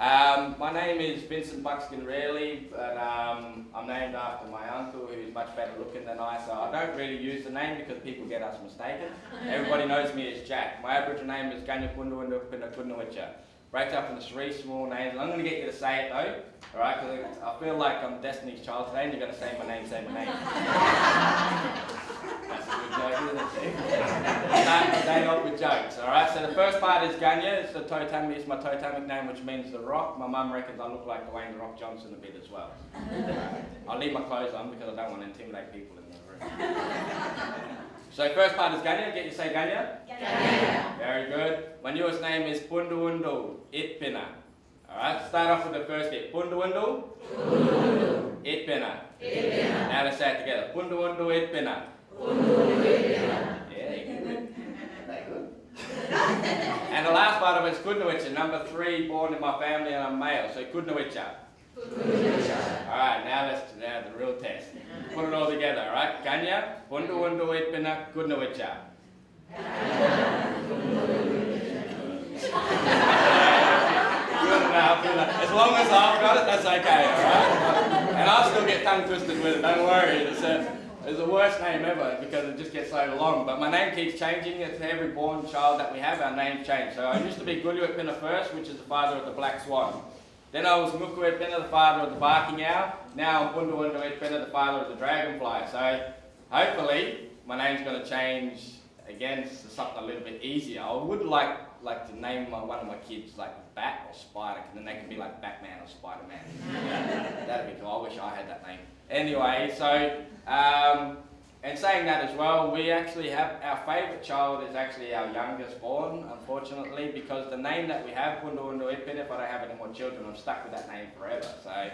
Um, my name is Vincent Buckskin Rarely, but um, I'm named after my uncle who's much better looking than I, so I don't really use the name because people get us mistaken. Everybody knows me as Jack. My Aboriginal name is Ganya Punduwindu Pinnakundawicha. Breaks up into three small names. And I'm going to get you to say it though, alright? Because I feel like I'm Destiny's Child today and you're going to say my name, say my name. That's a good joke, isn't it? Start the day off with jokes, alright? So the first part is Ganya, it's the totemic, it's my totemic name which means the rock. My mum reckons I look like Dwayne The Rock Johnson a bit as well. I'll leave my clothes on because I don't want to intimidate people in the room. So first part is Ganya, get you say Ganya? Ganya. Very good. My newest name is Punduwundu Itpina. Alright, start off with the first bit. Punduwundu Itpina. Itpina. Now let's say it together. Punduwundu Itpina. And the last part of it is Kudnawicha, number three, born in my family and I'm male, so Kudnawicha. Alright, now let's now the real test. Put it all together, alright? Ganya, Pundu Undu Itpina Kudnawicha. Good enough, good enough. As long as I've got it, that's okay, alright? And I'll still get tongue twisted with it, don't worry. It's, the worst name ever because it just gets so long. But my name keeps changing. It's every born child that we have, our name change. So I used to be Guluitpina first, which is the father of the black swan. Then I was Mukuitpina, the father of the barking owl. Now I'm Bunduwunduitpina, the father of the dragonfly. So hopefully my name's going to change again to something a little bit easier. I would like like to name my, one of my kids like Bat or Spider, and then they can be like Batman or Spider-Man. That'd be cool. I wish I had that name. Anyway, so um, and saying that as well, we actually have our favourite child is actually our youngest born, unfortunately, because the name that we have, Punduundu Ipin, if I don't have any more children, I'm stuck with that name forever. So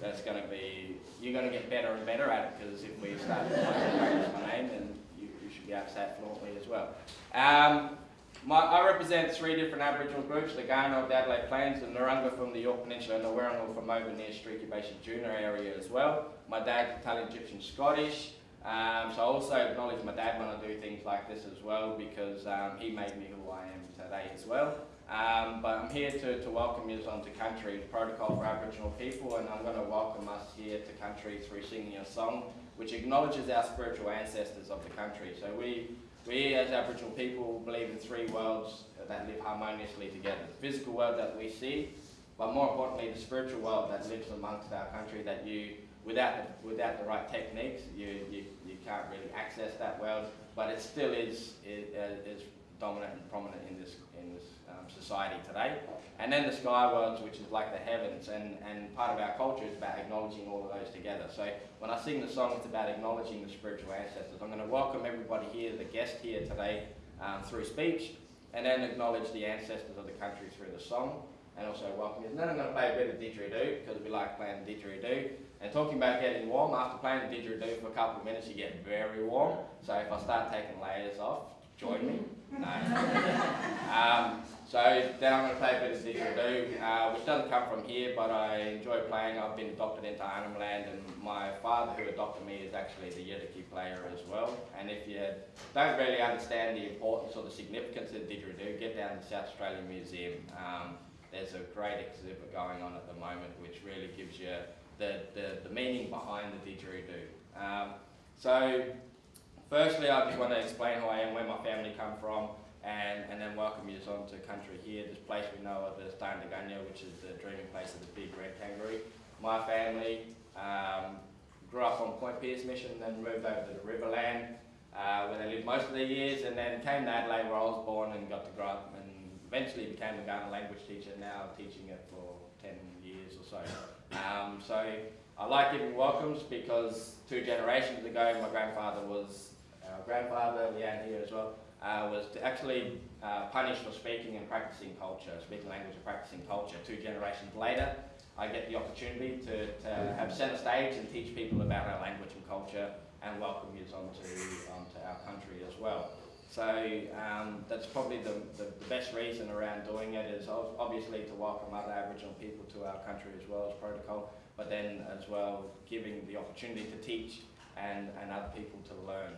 that's going to be, you're going to get better and better at it, because if we start to practice my name, then you, you, should be able to say it fluently as well. Um, my, I represent three different Aboriginal groups, the Kaurna of the Adelaide Plains, the Narungga from the Yorke Peninsula, and the Wirangu from over near Streaky Bay Ceduna area as well. My dad's Italian, Egyptian, Scottish. Um, so I also acknowledge my dad when I do things like this as well because um, he made me who I am today as well. Um, but I'm here to, to welcome you onto country, protocol for Aboriginal people, and I'm going to welcome us here to country through singing a song which acknowledges our spiritual ancestors of the country. So we, we as Aboriginal people believe in three worlds that live harmoniously together. The physical world that we see, but more importantly the spiritual world that lives amongst our country that you without the, without the right techniques, you, you, you can't really access that world, but it still is, is, uh, is dominant and prominent in this, in this society today. And then the sky worlds, which is like the heavens, and, and part of our culture is about acknowledging all of those together. So when I sing the song, it's about acknowledging the spiritual ancestors. I'm going to welcome everybody here, the guest here today, um, through speech, and then acknowledge the ancestors of the country through the song, and also welcome you. And then I'm going to play a bit of didgeridoo, because we like playing didgeridoo. And talking about getting warm, after playing the didgeridoo for a couple of minutes, you get very warm. So if I start taking layers off, join me. No. um, so then I'm going to play a bit of didgeridoo, uh, which doesn't come from here, but I enjoy playing. I've been adopted into Arnhem Land, and my father who adopted me is actually the Yidaki player as well. And if you don't really understand the importance or the significance of didgeridoo, get down to the South Australian Museum. Um, there's a great exhibit going on at the moment, which really gives you the, the, the meaning behind the didgeridoo. Um, so, firstly, I just want to explain who I am, where my family come from, and, and then welcome you on to country here, this place we know of as Dandaganya, which is the dreaming place of the big red kangaroo. My family um, grew up on Point Pearce Mission, then moved over to the Riverland, uh, where they lived most of their years, and then came to Adelaide where I was born and got to grow up, and eventually became a Kaurna language teacher, now teaching it for 10 years or so. Um, so I like giving welcomes because two generations ago my grandfather was, grandfather, Leanne here as well, uh, was actually uh, punished for speaking and practicing culture, speaking language and practicing culture. Two generations later, I get the opportunity to, to have centre stage and teach people about our language and culture and welcome you onto, onto our country as well. So um, that's probably the, the, the, best reason around doing it is obviously to welcome other Aboriginal people to our country as well as protocol, but then as well giving the opportunity to teach and, and other people to learn.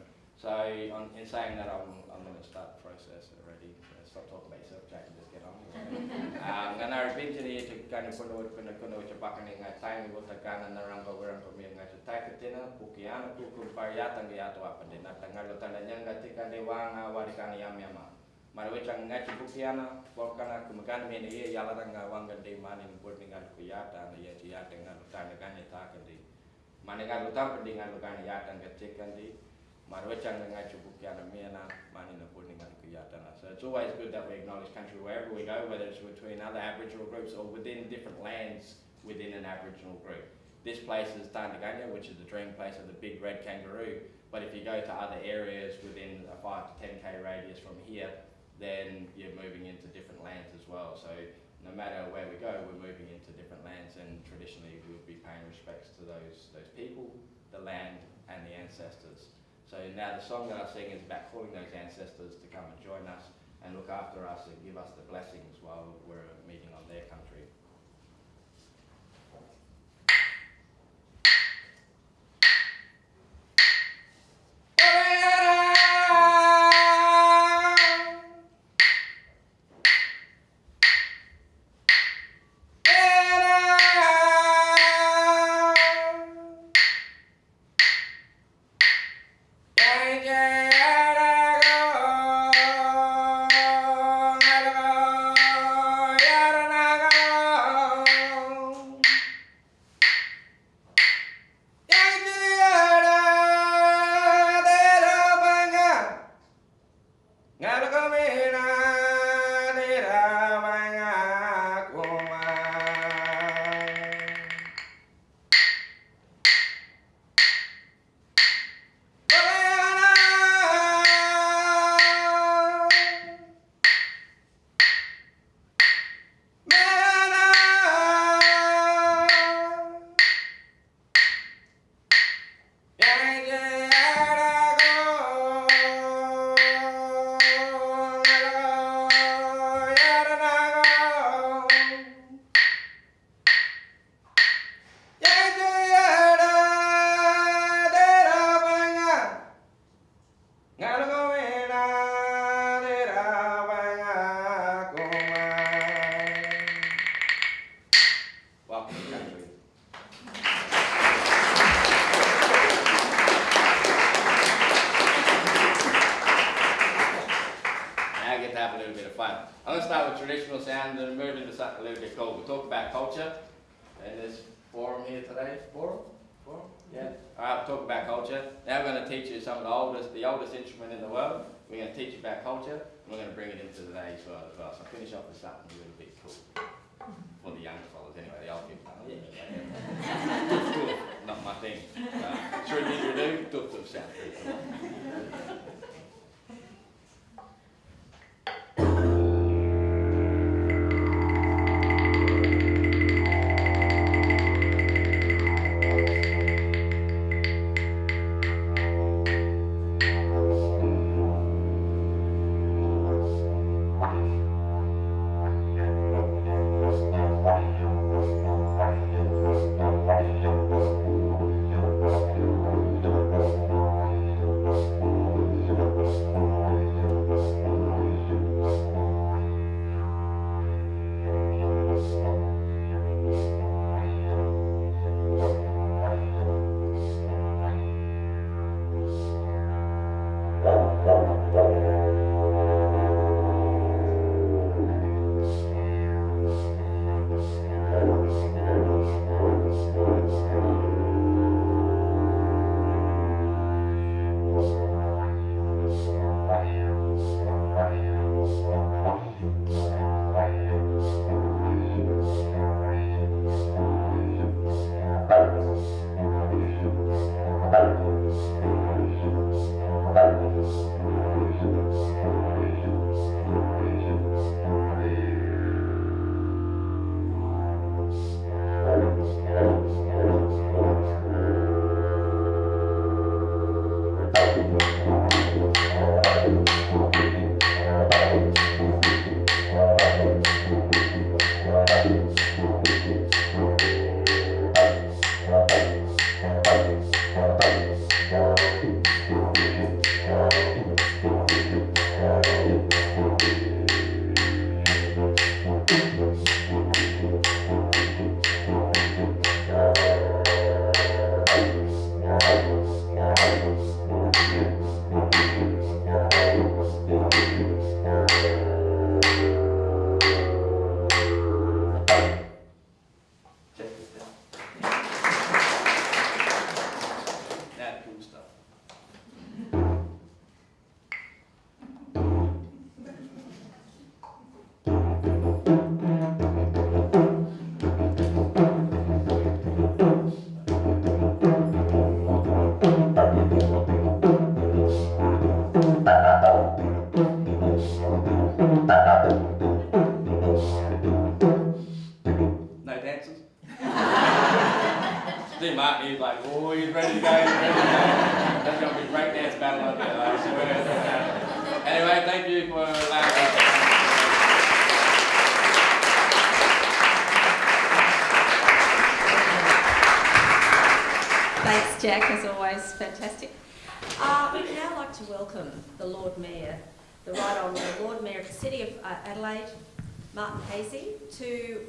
So on, in saying that, I'm, I'm going to start the process already. So stop talking about yourself, Jack, and just get on. um, and I've been to the kind of kuno kuno kuno which back in the time we were kana na ramba we ramba mi ngai tai ketina pukiana ku ku paya tang ya to apa dena tangal lo tanda nyang ngati kan dewanga wari kan yam yama. Mara we chang ngai pukiana por kana ku mekan mi ni ya la tanga wanga de mani bur ngal ku ya ta na ya ti ya tanga lo tanda kan ya ta kan di. Mane kan lo tanda dengan lo kan ya tanga cek kan. Mara wechang nga ito pukiana mi na mani na bud ni nga so it's always good that we acknowledge country wherever we go, whether it's between other Aboriginal groups or within different lands within an Aboriginal group. This place is Tarnaganya, which is the dream place of the big red kangaroo. But if you go to other areas within a 5 to 10k radius from here, then you're moving into different lands as well. So no matter where we go, we're moving into different lands and traditionally we would be paying respects to those, those people, the land and the ancestors. So now the song that I sing is about calling those ancestors to come and join us and look after us and give us the blessings while we're meeting on their country. time. I'm going to start with traditional sound and move into something a little bit cool. We'll talk about culture in this forum here today. Forum? Forum? Yeah. All right, we'll talk about culture. Now we're going to teach you some of the oldest, the oldest instrument in the world. We're going to teach you about culture, and we're going to bring it into today's world as well. So I'll finish off with something a little bit cool. For the young fellows, anyway, the old people. Oh, yeah. cool. Not my thing. Uh, should you do? Duped of sound.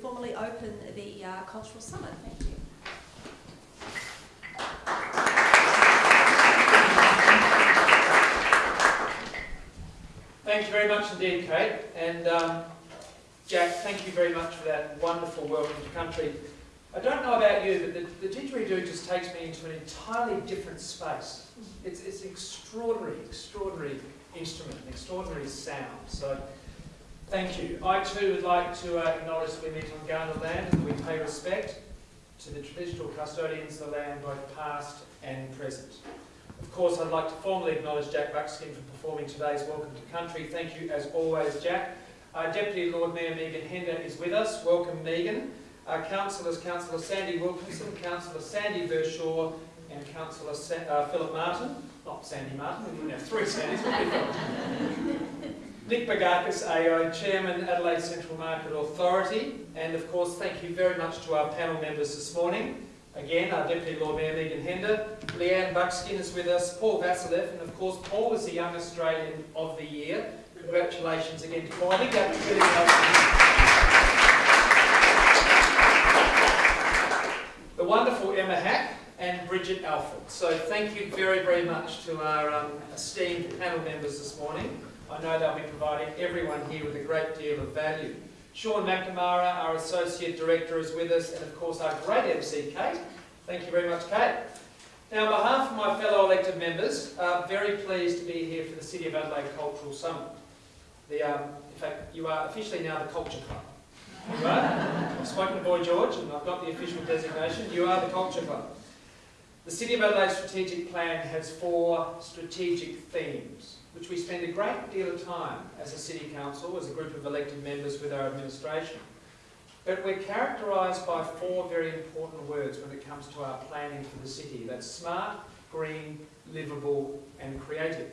Formally open the uh, Cultural Summit. Thank you. Thank you very much indeed, Kate. And um, Jack, thank you very much for that wonderful welcome to country. I don't know about you, but the, the didgeridoo just takes me into an entirely different space. It's, it's an extraordinary, extraordinary instrument, an extraordinary sound. So thank you. I too would like to uh, acknowledge that we meet on Kaurna land and we pay respect to the traditional custodians of the land, both past and present. Of course, I'd like to formally acknowledge Jack Buckskin for performing today's Welcome to Country. Thank you as always, Jack. Our Deputy Lord Mayor Megan Hender is with us. Welcome, Megan. Our councillors, Councillor Sandy Wilkinson, Councillor Sandy Verschoor, and Councillor Sa uh, Philip Martin. Not Sandy Martin, we have three Sandys, Nick Begakis, AO, Chairman, Adelaide Central Market Authority, and of course thank you very much to our panel members this morning. Again, our Deputy Lord Mayor Megan Hender, Leanne Buckskin is with us, Paul Vasileff, and of course Paul was the Young Australian of the Year. Congratulations again to Paul. I think that was really The wonderful Emma Hack and Bridget Alford. So thank you very, very much to our um, esteemed panel members this morning. I know they'll be providing everyone here with a great deal of value. Sean McNamara, our Associate Director, is with us, and of course our great MC, Kate. Thank you very much, Kate. Now, on behalf of my fellow elected members, I'm very pleased to be here for the City of Adelaide Cultural Summit. The, um, in fact, you are officially now the Culture Club. Right? I've spoken to Boy George, and I've got the official designation. You are the Culture Club. The City of Adelaide Strategic Plan has four strategic themes which we spend a great deal of time as a City Council, as a group of elected members with our administration. But we're characterised by four very important words when it comes to our planning for the city. That's smart, green, livable and creative.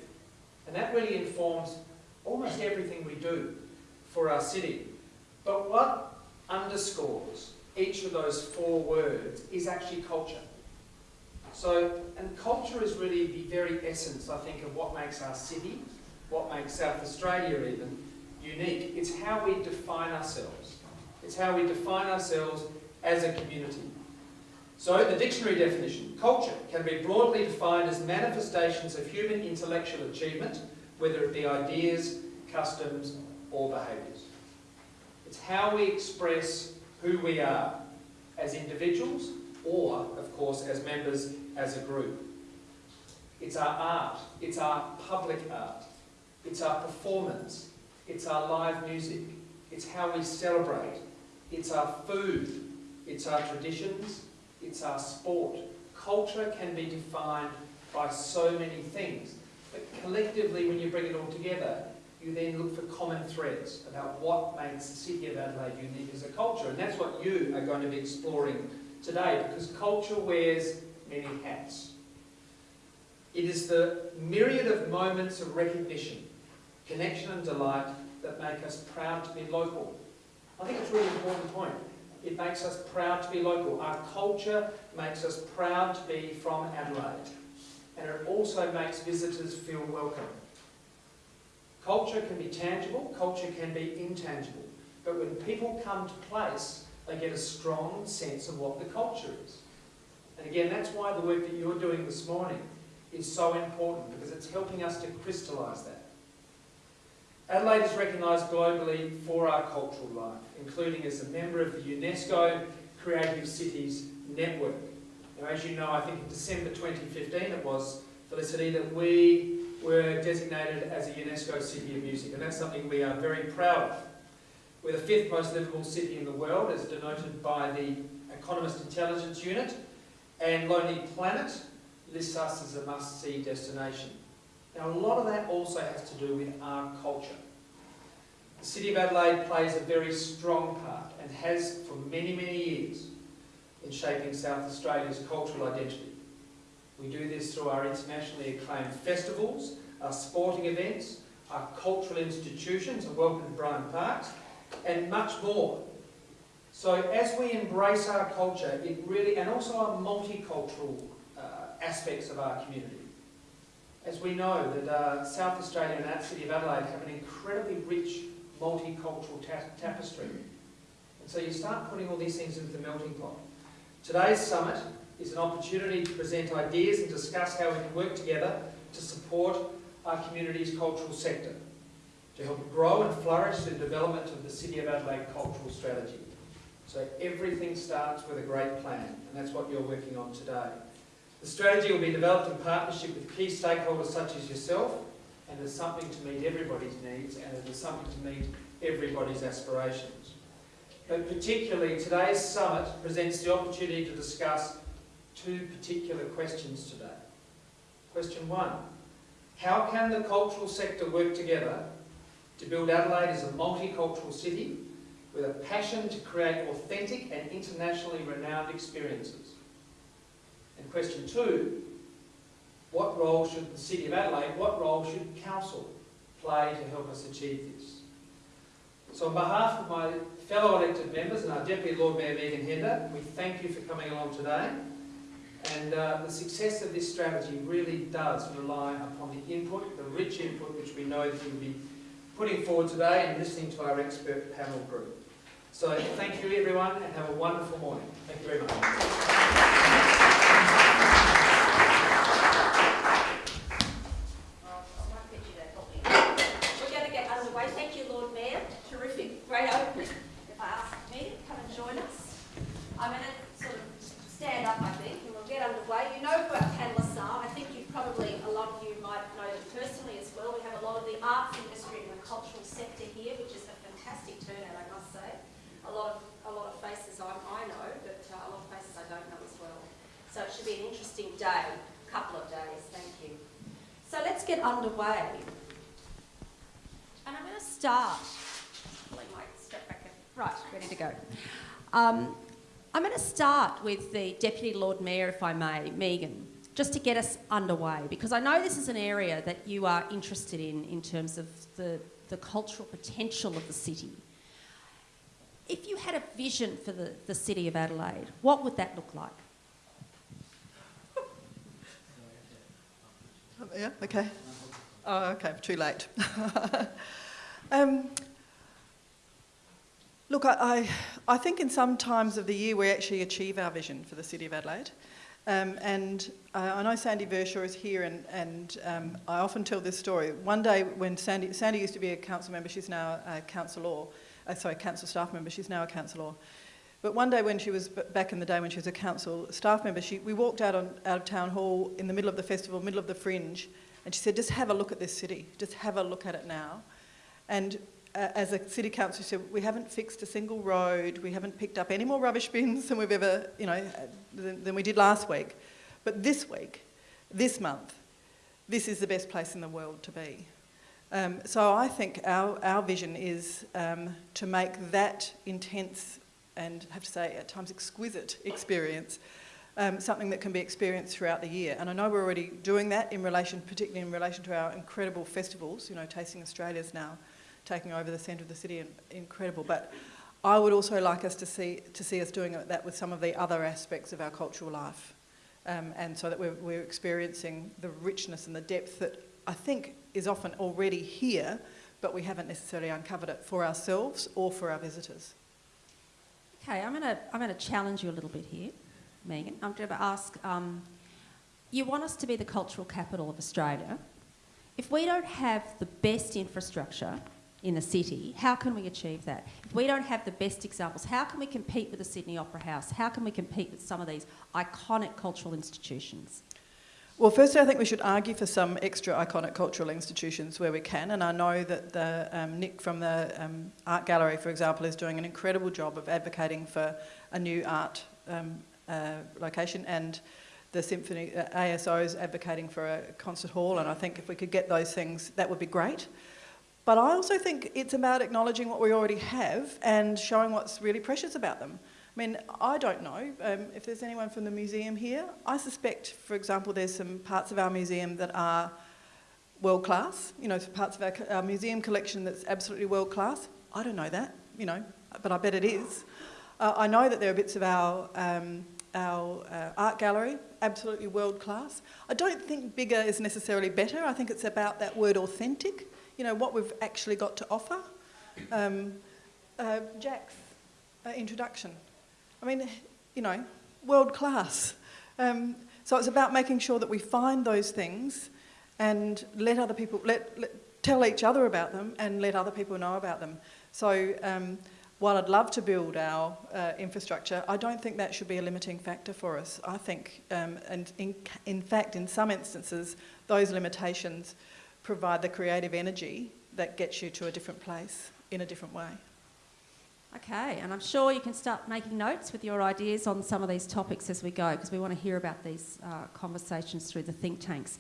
And that really informs almost everything we do for our city. But what underscores each of those four words is actually culture. So, and culture is really the very essence, I think, of what makes our city, what makes South Australia even, unique. It's how we define ourselves. It's how we define ourselves as a community. So the dictionary definition, culture can be broadly defined as manifestations of human intellectual achievement, whether it be ideas, customs or behaviours. It's how we express who we are as individuals or, of course, as members as a group. It's our art, it's our public art, it's our performance, it's our live music, it's how we celebrate, it's our food, it's our traditions, it's our sport. Culture can be defined by so many things, but collectively when you bring it all together, you then look for common threads about what makes the City of Adelaide unique as a culture. And that's what you are going to be exploring today, because culture wears many hats. It is the myriad of moments of recognition, connection and delight that make us proud to be local. I think it's a really important point. It makes us proud to be local. Our culture makes us proud to be from Adelaide. And it also makes visitors feel welcome. Culture can be tangible, culture can be intangible. But when people come to place, they get a strong sense of what the culture is. And again, that's why the work that you're doing this morning is so important, because it's helping us to crystallise that. Adelaide is recognised globally for our cultural life, including as a member of the UNESCO Creative Cities Network. Now, as you know, I think in December 2015 it was, Felicity, that we were designated as a UNESCO City of Music, and that's something we are very proud of. We're the fifth most livable city in the world, as denoted by the Economist Intelligence Unit, and Lonely Planet lists us as a must-see destination. Now a lot of that also has to do with our culture. The City of Adelaide plays a very strong part and has for many, many years in shaping South Australia's cultural identity. We do this through our internationally acclaimed festivals, our sporting events, our cultural institutions, and welcome to Bryan Parks, and much more. So as we embrace our culture, it really, and also our multicultural uh, aspects of our community, as we know that uh, South Australia and our city of Adelaide have an incredibly rich multicultural ta tapestry. And so you start putting all these things into the melting pot. Today's summit is an opportunity to present ideas and discuss how we can work together to support our community's cultural sector, to help grow and flourish the development of the City of Adelaide cultural strategy. So everything starts with a great plan, and that's what you're working on today. The strategy will be developed in partnership with key stakeholders such as yourself, and is something to meet everybody's needs, and it is something to meet everybody's aspirations. But particularly, today's summit presents the opportunity to discuss two particular questions today. Question one, how can the cultural sector work together to build Adelaide as a multicultural city with a passion to create authentic and internationally renowned experiences? And question two, what role should the City of Adelaide, what role should Council play to help us achieve this? So on behalf of my fellow elected members and our Deputy Lord Mayor Megan Hender, we thank you for coming along today. And uh, the success of this strategy really does rely upon the input, the rich input which we know that you'll be putting forward today and listening to our expert panel group. So thank you everyone and have a wonderful morning. Thank you very much. Thank you, Lord Mayor. Terrific. Great opening. If I ask me to come and join us. I'm going to sort of stand up, I think, and we'll get underway. You know who our panellists are. I think you probably, a lot of you might know them personally as well. We have a lot of the arts industry and the cultural sector here, which is a fantastic turnout, I must say. A lot of, a lot of faces I, I know, but uh, a lot of faces I don't know as well. So it should be an interesting day, couple of days. Thank you. So let's get underway. And I'm going to start. Right, ready to go. Um, I'm going to start with the Deputy Lord Mayor, if I may, Megan, just to get us underway, because I know this is an area that you are interested in, in terms of the, the cultural potential of the city. If you had a vision for the, the City of Adelaide, what would that look like? Yeah, okay. Oh, okay, too late. um, look, I, I, I think in some times of the year we actually achieve our vision for the City of Adelaide. Um, and uh, I know Sandy Verschoor is here, and, and um, I often tell this story. One day when Sandy, Sandy used to be a council member, she's now a councillor, uh, sorry, council staff member, she's now a councillor. But one day when she was back in the day when she was a council staff member, she, we walked out, on, out of town hall in the middle of the festival, middle of the fringe, and she said, just have a look at this city, just have a look at it now. And uh, as a city council, she said, we haven't fixed a single road, we haven't picked up any more rubbish bins than we've ever, you know, than, than we did last week. But this week, this month, this is the best place in the world to be. Um, so I think our, our vision is um, to make that intense and I have to say at times exquisite experience um, something that can be experienced throughout the year. And I know we're already doing that in relation, particularly in relation to our incredible festivals. You know, Tasting Australia's now taking over the centre of the city and incredible. But I would also like us to see to see us doing that with some of the other aspects of our cultural life, um, and so that we're, we're experiencing the richness and the depth that I think is often already here, but we haven't necessarily uncovered it for ourselves or for our visitors. Okay, I'm going to I'm going to challenge you a little bit here, Megan. I'm going to ask. Um, you want us to be the cultural capital of Australia. If we don't have the best infrastructure in the city, how can we achieve that? If we don't have the best examples, how can we compete with the Sydney Opera House? How can we compete with some of these iconic cultural institutions? Well, firstly, I think we should argue for some extra iconic cultural institutions where we can, and I know that the, um, Nick from the um, Art Gallery, for example, is doing an incredible job of advocating for a new art um, uh, location, and the Symphony uh, ASO is advocating for a concert hall, and I think if we could get those things, that would be great. But I also think it's about acknowledging what we already have and showing what's really precious about them. I mean, I don't know um, if there's anyone from the museum here. I suspect, for example, there's some parts of our museum that are world class, you know, parts of our, our museum collection that's absolutely world class. I don't know that, you know, but I bet it is. Uh, I know that there are bits of our, um, our uh, art gallery, absolutely world class. I don't think bigger is necessarily better. I think it's about that word authentic, you know, what we've actually got to offer. Um, uh, Jack's uh, introduction. I mean, you know, world class. Um, so it's about making sure that we find those things and let other people, let, let tell each other about them and let other people know about them. So um, while I'd love to build our uh, infrastructure, I don't think that should be a limiting factor for us. I think, um, and in, in fact, in some instances, those limitations provide the creative energy that gets you to a different place in a different way. Okay, and I'm sure you can start making notes with your ideas on some of these topics as we go, because we want to hear about these uh, conversations through the think tanks.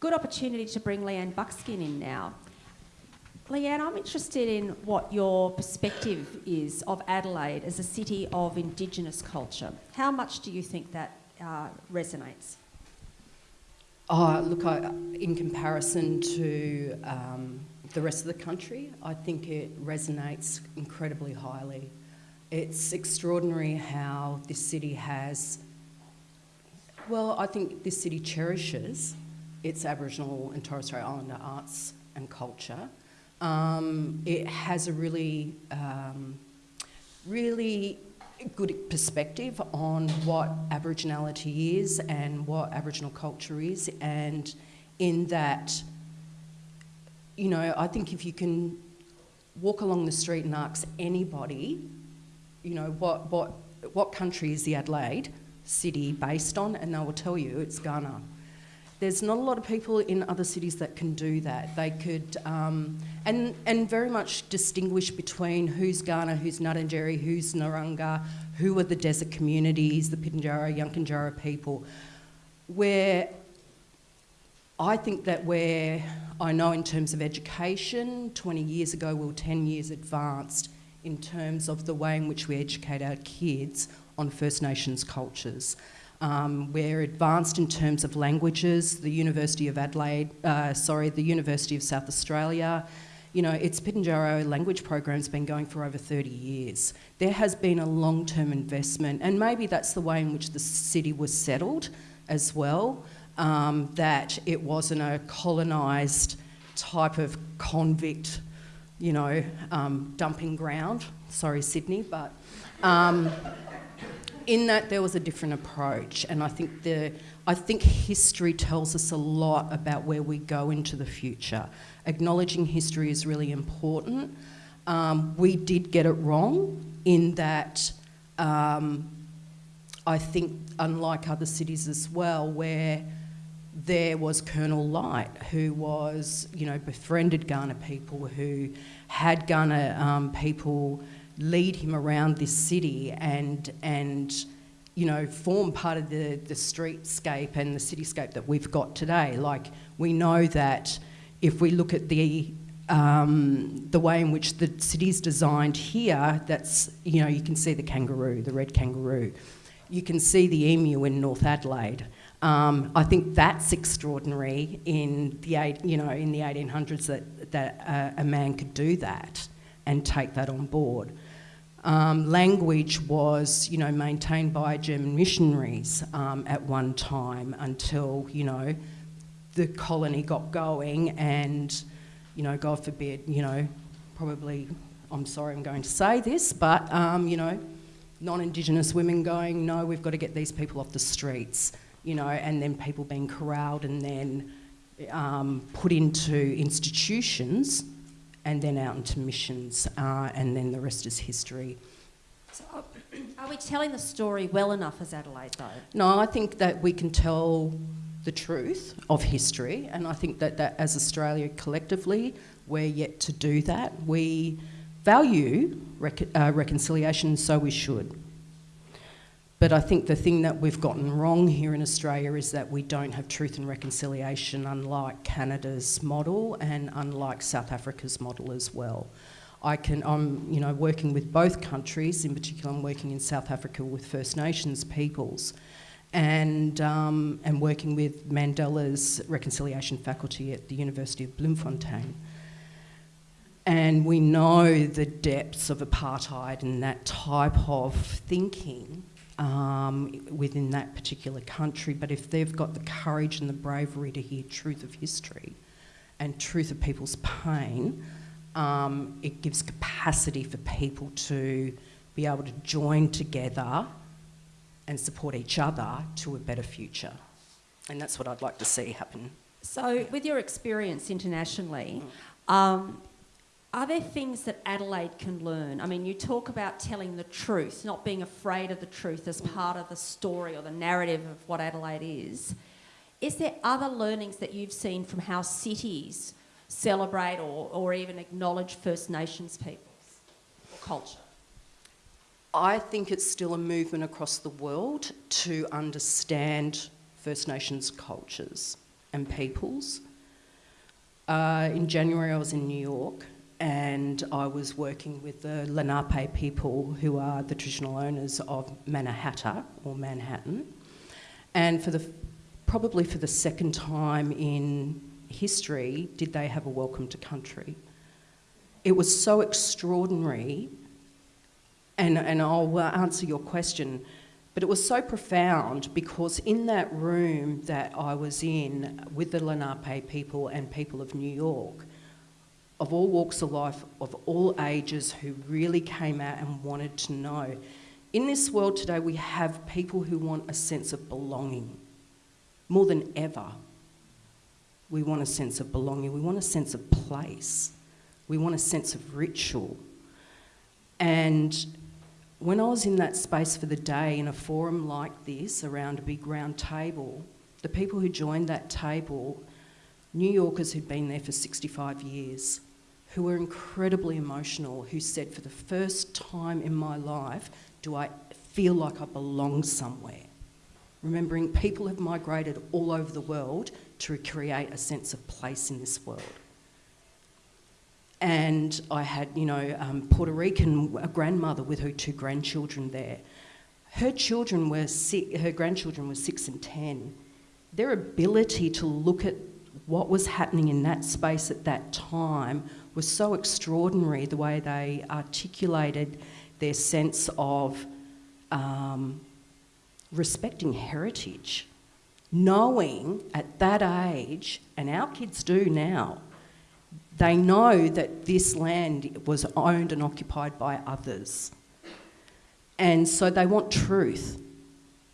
Good opportunity to bring Leanne Buckskin in now. Leanne, I'm interested in what your perspective is of Adelaide as a city of Indigenous culture. How much do you think that uh, resonates? Oh, look, I, in comparison to um, the rest of the country, I think it resonates incredibly highly. It's extraordinary how this city has, well, I think this city cherishes its Aboriginal and Torres Strait Islander arts and culture. Um, it has a really, um, really good perspective on what Aboriginality is and what Aboriginal culture is, and in that, you know, I think if you can walk along the street and ask anybody, you know, what what what country is the Adelaide city based on, and they will tell you it's Kaurna. There's not a lot of people in other cities that can do that. They could, um, and, and very much distinguish between who's Kaurna, who's Ngarrindjeri, who's Narungga, who are the desert communities, the Pitjantjatjara, Yankunytjatjara people. Where I think that where I know in terms of education, 20 years ago we were 10 years advanced in terms of the way in which we educate our kids on First Nations cultures. Um, we're advanced in terms of languages. The University of Adelaide, uh, sorry, the University of South Australia, you know, its Pitjantjatjara language program's been going for over 30 years. There has been a long-term investment, and maybe that's the way in which the city was settled as well, um, that it wasn't a colonised type of convict, you know, um, dumping ground. Sorry, Sydney, but... Um, in that there was a different approach, and I think the I think history tells us a lot about where we go into the future. Acknowledging history is really important. Um, we did get it wrong in that um, I think, unlike other cities as well, where there was Colonel Light, who was, you know, befriended Kaurna people, who had Kaurna um, people lead him around this city and and you know form part of the the streetscape and the cityscape that we've got today. Like we know that if we look at the um, the way in which the city's designed here, that's you know you can see the kangaroo, the red kangaroo. You can see the emu in North Adelaide. Um, I think that's extraordinary in the eight, you know in the 1800s that that uh, a man could do that and take that on board. Um, language was, you know, maintained by German missionaries um, at one time until, you know, the colony got going and, you know, God forbid, you know, probably, I'm sorry I'm going to say this, but, um, you know, non-Indigenous women going, no, we've got to get these people off the streets, you know, and then people being corralled and then um, put into institutions and then out into missions, uh, and then the rest is history. So, are we telling the story well enough as Adelaide, though? No, I think that we can tell the truth of history, and I think that, that as Australia collectively, we're yet to do that. We value rec- uh, reconciliation, so we should. But I think the thing that we've gotten wrong here in Australia is that we don't have truth and reconciliation, unlike Canada's model and unlike South Africa's model as well. I can, I'm, you know, working with both countries. In particular, I'm working in South Africa with First Nations peoples, and um, and working with Mandela's reconciliation faculty at the University of Bloemfontein. And we know the depths of apartheid and that type of thinking um, within that particular country. But if they've got the courage and the bravery to hear truth of history and truth of people's pain, um, it gives capacity for people to be able to join together and support each other to a better future. And that's what I'd like to see happen. So, with your experience internationally, um, are there things that Adelaide can learn? I mean, you talk about telling the truth, not being afraid of the truth as part of the story or the narrative of what Adelaide is. Is there other learnings that you've seen from how cities celebrate or, or even acknowledge First Nations peoples or culture? I think it's still a movement across the world to understand First Nations cultures and peoples. Uh, in January, I was in New York and I was working with the Lenape people, who are the traditional owners of Mannahatta or Manhattan. And for the, probably for the second time in history, did they have a welcome to country. It was so extraordinary, and, and I'll uh, answer your question, but it was so profound because in that room that I was in with the Lenape people and people of New York, of all walks of life, of all ages, who really came out and wanted to know. In this world today, we have people who want a sense of belonging more than ever. We want a sense of belonging, we want a sense of place, we want a sense of ritual. And when I was in that space for the day in a forum like this around a big round table, the people who joined that table, New Yorkers who'd been there for 65 years, who were incredibly emotional, who said, For the first time in my life, do I feel like I belong somewhere? Remembering people have migrated all over the world to create a sense of place in this world. And I had, you know, um, Puerto Rican a grandmother with her two grandchildren there. Her children were six, her grandchildren were six and ten. Their ability to look at what was happening in that space at that time was so extraordinary the way they articulated their sense of um, respecting heritage, knowing at that age, and our kids do now, they know that this land was owned and occupied by others. And so they want truth.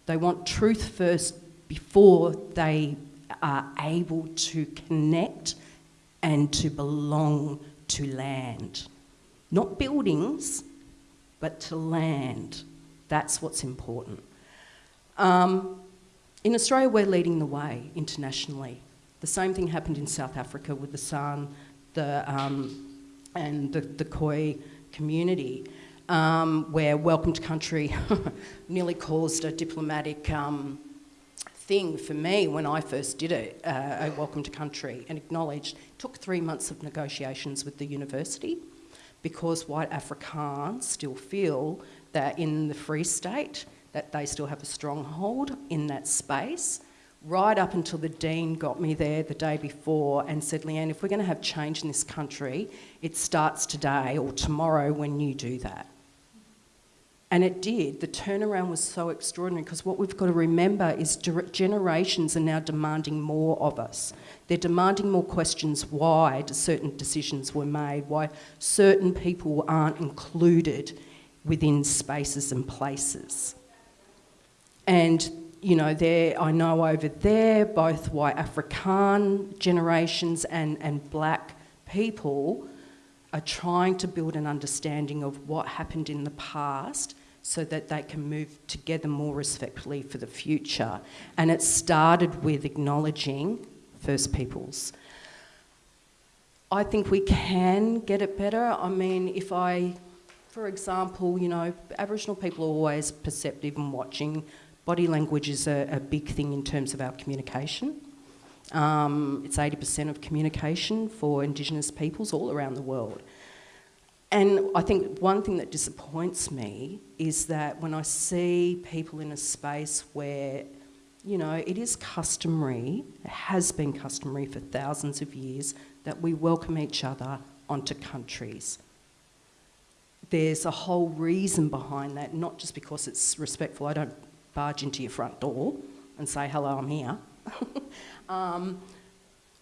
They want truth first before they are able to connect and to belong to land. Not buildings, but to land. That's what's important. Um, in Australia, we're leading the way internationally. The same thing happened in South Africa with the San the, um, and the, the Khoi community, um, where Welcome to Country nearly caused a diplomatic um, thing for me when I first did it, uh, a Welcome to Country, and acknowledged. Took three months of negotiations with the university because white Afrikaans still feel that in the Free State that they still have a stronghold in that space. Right up until the Dean got me there the day before and said, Leanne, if we're going to have change in this country, it starts today or tomorrow when you do that. And it did. The turnaround was so extraordinary because what we've got to remember is generations are now demanding more of us. They're demanding more questions why certain decisions were made, why certain people aren't included within spaces and places. And, you know, there, I know over there, both white Afrikaan generations and, and black people are trying to build an understanding of what happened in the past so that they can move together more respectfully for the future. And it started with acknowledging First Peoples. I think we can get it better. I mean, if I, for example, you know, Aboriginal people are always perceptive and watching. Body language is a, a big thing in terms of our communication. Um, it's 80% of communication for Indigenous peoples all around the world. and I think one thing that disappoints me is that when I see people in a space where, you know, it is customary, it has been customary for thousands of years, that we welcome each other onto countries. There's a whole reason behind that, not just because it's respectful. I don't barge into your front door and say, hello, I'm here. um,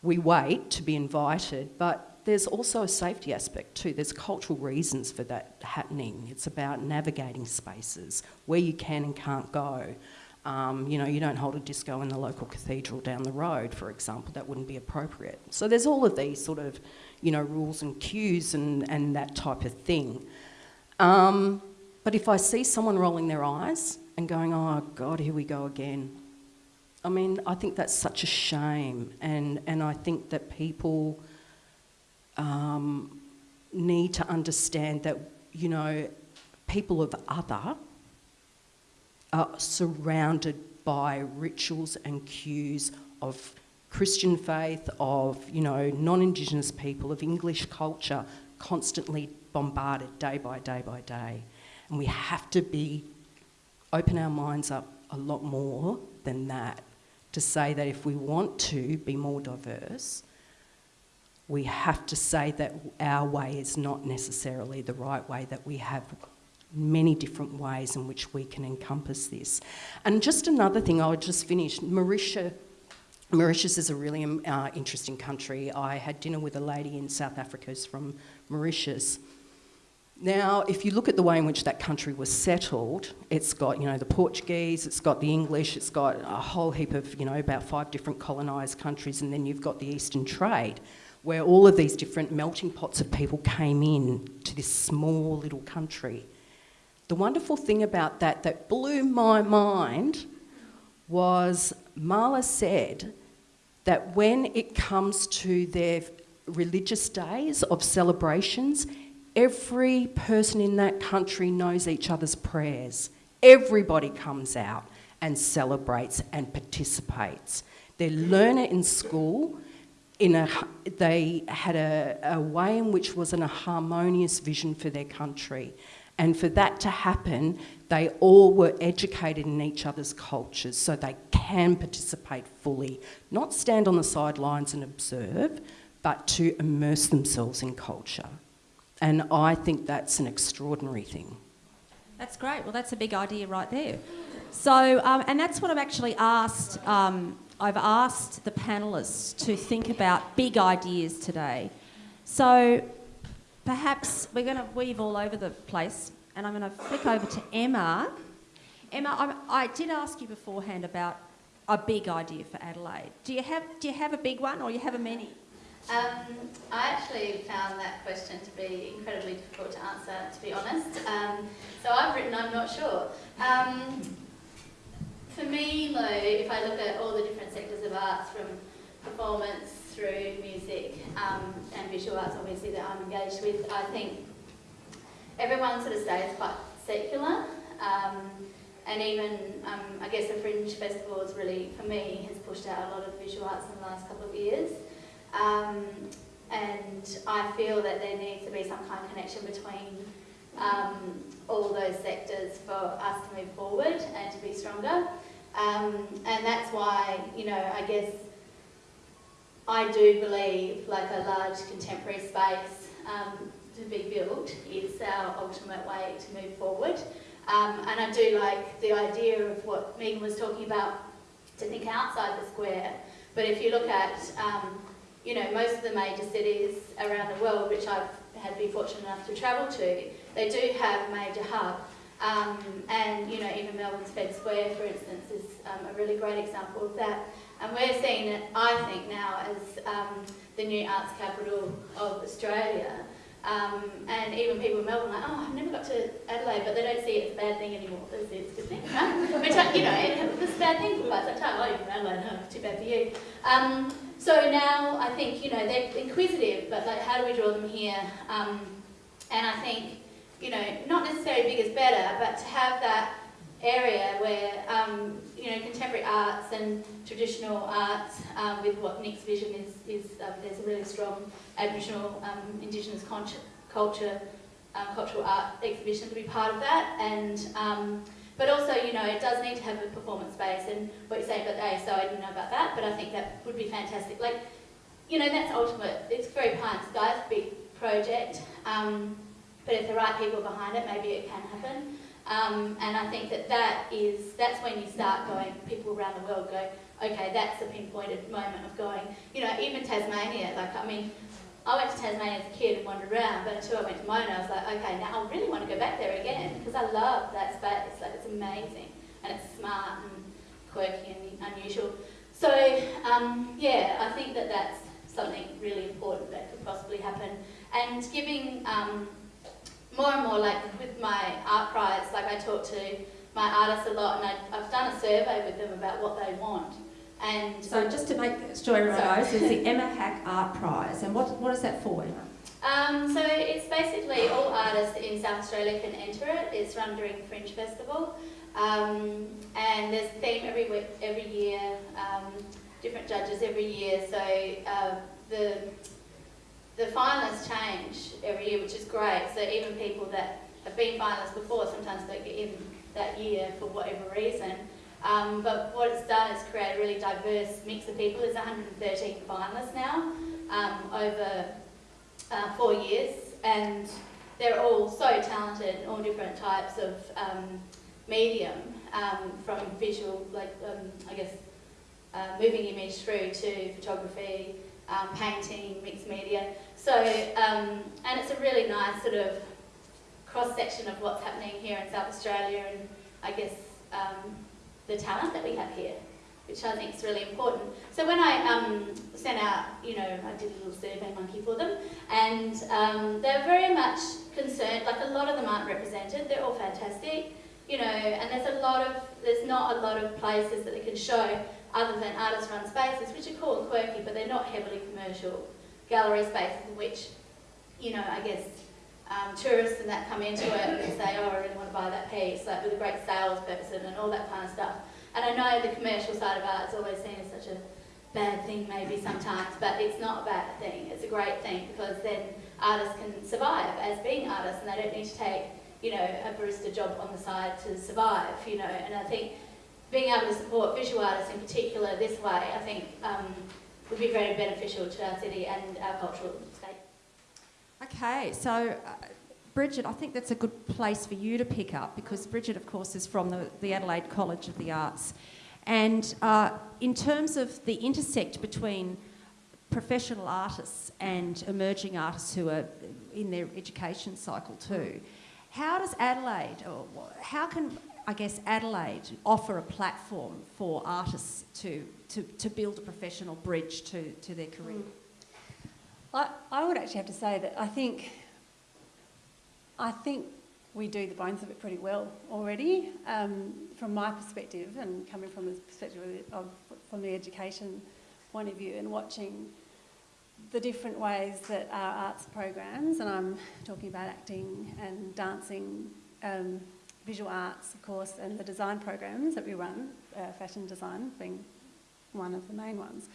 we wait to be invited, but there's also a safety aspect too. There's cultural reasons for that happening. It's about navigating spaces where you can and can't go. Um, you know, you don't hold a disco in the local cathedral down the road, for example. That wouldn't be appropriate. So there's all of these sort of, you know, rules and cues and, and that type of thing. Um, but if I see someone rolling their eyes and going, oh God, here we go again. I mean, I think that's such a shame. And, and I think that people um, need to understand that, you know, people of other are surrounded by rituals and cues of Christian faith, of, you know, non-Indigenous people, of English culture, constantly bombarded day by day by day. And we have to be, open our minds up a lot more than that to say that if we want to be more diverse, we have to say that our way is not necessarily the right way, that we have many different ways in which we can encompass this. And just another thing, I'll just finish. Mauritius, Mauritius is a really um, uh, interesting country. I had dinner with a lady in South Africa who's from Mauritius. Now, if you look at the way in which that country was settled, it's got, you know, the Portuguese, it's got the English, it's got a whole heap of, you know, about five different colonised countries, and then you've got the Eastern trade where all of these different melting pots of people came in to this small little country. The wonderful thing about that that blew my mind was Mala said that when it comes to their religious days of celebrations, every person in that country knows each other's prayers. Everybody comes out and celebrates and participates. They learn it in school, in a, they had a, a way in which was in a harmonious vision for their country. And for that to happen, they all were educated in each other's cultures so they can participate fully, not stand on the sidelines and observe, but to immerse themselves in culture. And I think that's an extraordinary thing. That's great. Well, that's a big idea right there. So, um, and that's what I've actually asked um, I've asked the panellists to think about big ideas today. So perhaps we're going to weave all over the place, and I'm going to flick over to Emma. Emma, I, I did ask you beforehand about a big idea for Adelaide. Do you have do you have a big one, or you have a many? Um, I actually found that question to be incredibly difficult to answer, to be honest. Um, so I've written, I'm not sure. Um, for me, though, if I look at all the different sectors of arts, from performance through music um, and visual arts, obviously, that I'm engaged with, I think everyone sort of stays quite secular. Um, and even, um, I guess, the Fringe Festival has really, for me, has pushed out a lot of visual arts in the last couple of years. Um, and I feel that there needs to be some kind of connection between um, all those sectors for us to move forward and to be stronger. Um, and that's why, you know, I guess I do believe like a large contemporary space um, to be built is our ultimate way to move forward. Um, and I do like the idea of what Megan was talking about, to think outside the square. But if you look at, um, you know, most of the major cities around the world, which I've had been fortunate enough to travel to, they do have major hubs um, and, you know, even Melbourne's Fed Square, for instance, is um, a really great example of that. And we're seeing it, I think, now as um, the new arts capital of Australia. Um, and even people in Melbourne are like, oh, I've never got to Adelaide, but they don't see it as a bad thing anymore. They see it as a good thing, right? Which, you know, it's a bad thing for quite some time. Oh, you're from Adelaide, oh, too bad for you. So now I think, you know, they're inquisitive, but like, how do we draw them here? Um, and I think you know, not necessarily big is better, but to have that area where, um, you know, contemporary arts and traditional arts um, with what Nick's vision is, is um, there's a really strong Aboriginal, um, Indigenous culture um, cultural art exhibition to be part of that. And um, but also, you know, it does need to have a performance space. And what you're saying about the ASO, I didn't know about that, but I think that would be fantastic. Like, you know, that's ultimate. It's very pie in sky. It's a big project. Um, but if the right people behind it, maybe it can happen. Um, and I think that that is, that's when you start going, people around the world go, okay, that's the pinpointed moment of going, you know, even Tasmania, like, I mean, I went to Tasmania as a kid and wandered around, but until I went to Mona, I was like, okay, now I really want to go back there again, because I love that space, like, it's amazing, and it's smart and quirky and unusual. So, um, yeah, I think that that's something really important that could possibly happen. And giving um, more and more, like with my art prize, like I talk to my artists a lot, and I, I've done a survey with them about what they want. And So just to make sure everyone knows, there's the Emma Hack Art Prize, and what, what is that for, Emma? Um, so it's basically all artists in South Australia can enter it. It's run during Fringe Festival, um, and there's a theme every week, every year. Um, different judges every year. So uh, the the finalists change every year, which is great. So even people that have been finalists before sometimes don't get in that year for whatever reason. Um, but what it's done is create a really diverse mix of people. There's 113 finalists now um, over uh, four years, and they're all so talented in all different types of um, medium, um, from visual, like um, I guess, uh, moving image through to photography, um, painting, mixed media. So, and it's a really nice sort of cross-section of what's happening here in South Australia and I guess um, the talent that we have here, which I think is really important. So when I um, sent out, you know, I did a little survey monkey for them, and um, they're very much concerned, like a lot of them aren't represented, they're all fantastic, you know, and there's a lot of, there's not a lot of places that they can show other than artist-run spaces, which are cool and quirky, but they're not heavily commercial gallery spaces which, you know, I guess um, tourists and that come into it and say, oh, I really want to buy that piece, like with a great sales person and all that kind of stuff. And I know the commercial side of art is always seen as such a bad thing maybe sometimes, but it's not a bad thing. It's a great thing because then artists can survive as being artists and they don't need to take, you know, a barista job on the side to survive, you know. And I think being able to support visual artists in particular this way, I think um, would be very beneficial to our city and our cultural. Okay, so uh, Bridget, I think that's a good place for you to pick up because Bridget, of course, is from the, the Adelaide College of the Arts. And uh, in terms of the intersect between professional artists and emerging artists who are in their education cycle too, how does Adelaide, or how can, I guess, Adelaide offer a platform for artists to, to, to build a professional bridge to, to their career? I, I would actually have to say that I think I think we do the bones of it pretty well already. Um, from my perspective, and coming from the perspective of, of, from the education point of view, and watching the different ways that our arts programs, and I'm talking about acting and dancing, um, visual arts, of course, and the design programs that we run, uh, fashion design being one of the main ones,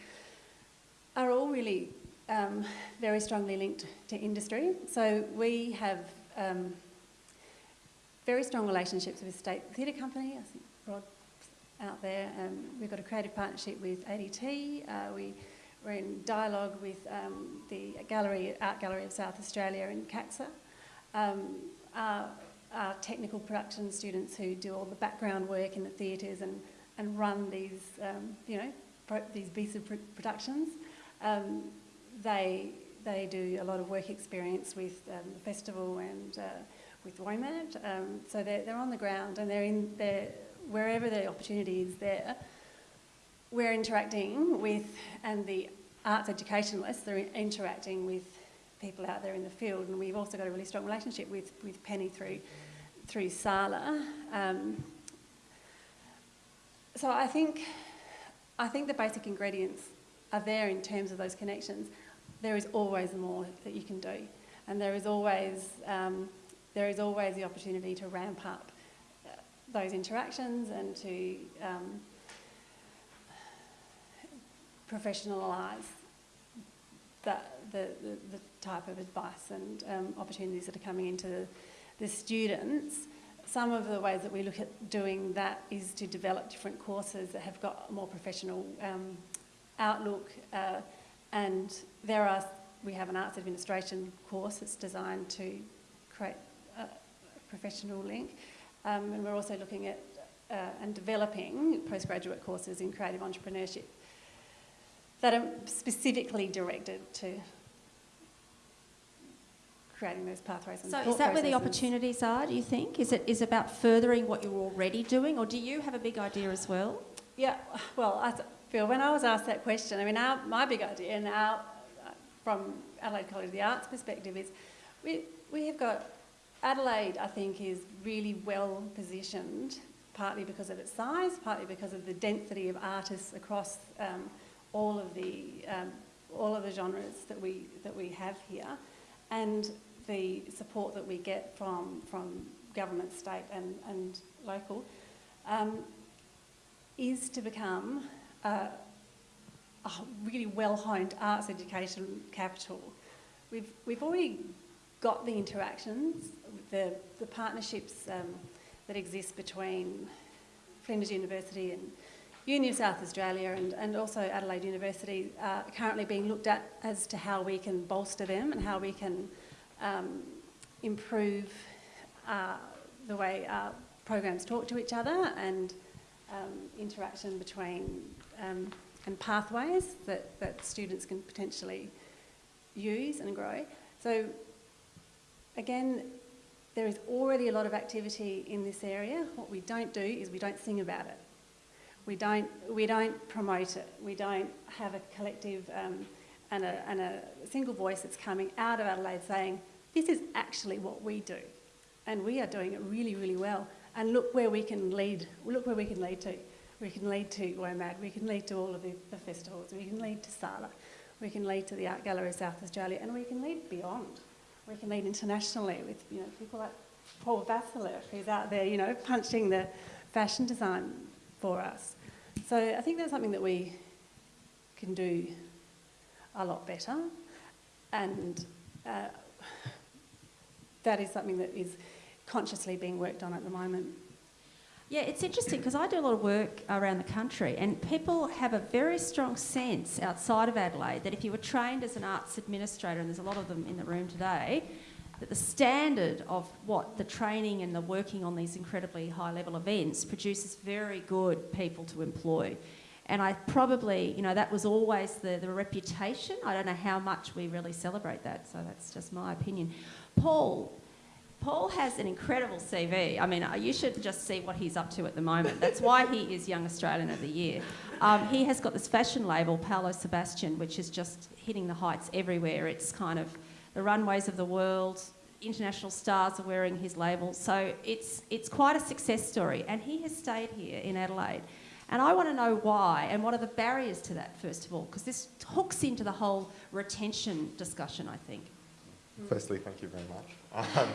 are all really um, very strongly linked to industry. So we have um, very strong relationships with State Theatre Company. I think Rod's out there. Um, we've got a creative partnership with ADT. Uh, we, we're in dialogue with um, the gallery, Art Gallery of South Australia in CACSA. Um, our, our technical production students who do all the background work in the theatres and, and run these, um, you know, these of pr- productions. Um, they they do a lot of work experience with um, the festival and uh, with WOMAD. Um, so they're, they're on the ground and they're in they're, wherever the opportunity is there. We're interacting with, and the arts educationalists are interacting with people out there in the field. And we've also got a really strong relationship with, with Penny through, through SALA. Um, so I think, I think the basic ingredients are there in terms of those connections there is always more that you can do, and there is always um, there is always the opportunity to ramp up uh, those interactions and to um, professionalise the, the, the type of advice and um, opportunities that are coming into the students. Some of the ways that we look at doing that is to develop different courses that have got a more professional um, outlook. Uh, and there are, we have an arts administration course that's designed to create a professional link. Um, and we're also looking at uh, and developing postgraduate courses in creative entrepreneurship that are specifically directed to creating those pathways. And So is that where the opportunities are, do you think? Is it is about furthering what you're already doing, or do you have a big idea as well? Yeah, well, I th- Phil, when I was asked that question, I mean, our, my big idea now, from Adelaide College of the Arts perspective, is we, we have got Adelaide, I think, is really well positioned, partly because of its size, partly because of the density of artists across um, all of the um, all of the genres that we that we have here, and the support that we get from from government, state, and and local. Um, is to become uh, a really well-honed arts education capital. We've, we've already got the interactions, the, the partnerships um, that exist between Flinders University and Uni of South Australia and, and also Adelaide University are currently being looked at as to how we can bolster them and how we can um, improve uh, the way our programs talk to each other and um, interaction between um, and pathways that, that students can potentially use and grow. So again, there is already a lot of activity in this area. What we don't do is we don't sing about it. We don't, we don't promote it. We don't have a collective um, and, a, and a single voice that's coming out of Adelaide saying, this is actually what we do. And we are doing it really, really well. And look where we can lead. Look where we can lead to. We can lead to WOMAD. We can lead to all of the, the festivals. We can lead to SALA. We can lead to the Art Gallery of South Australia. And we can lead beyond. We can lead internationally with you know people like Paul Vasileff, who's out there, you know, punching the fashion design for us. So I think that's something that we can do a lot better. And uh, that is something that is consciously being worked on at the moment. Yeah, it's interesting because I do a lot of work around the country, and people have a very strong sense outside of Adelaide that if you were trained as an arts administrator, and there's a lot of them in the room today, that the standard of what the training and the working on these incredibly high level events produces very good people to employ. And I probably, you know, that was always the, the reputation. I don't know how much we really celebrate that, so that's just my opinion. Paul, Paul has an incredible CV. I mean, uh, you should just see what he's up to at the moment. That's why he is Young Australian of the Year. Um, he has got this fashion label, Paolo Sebastian, which is just hitting the heights everywhere. It's kind of the runways of the world. International stars are wearing his label. So it's, it's quite a success story. And he has stayed here in Adelaide. And I want to know why and what are the barriers to that, first of all, because this hooks into the whole retention discussion, I think. Firstly, thank you very much. Um,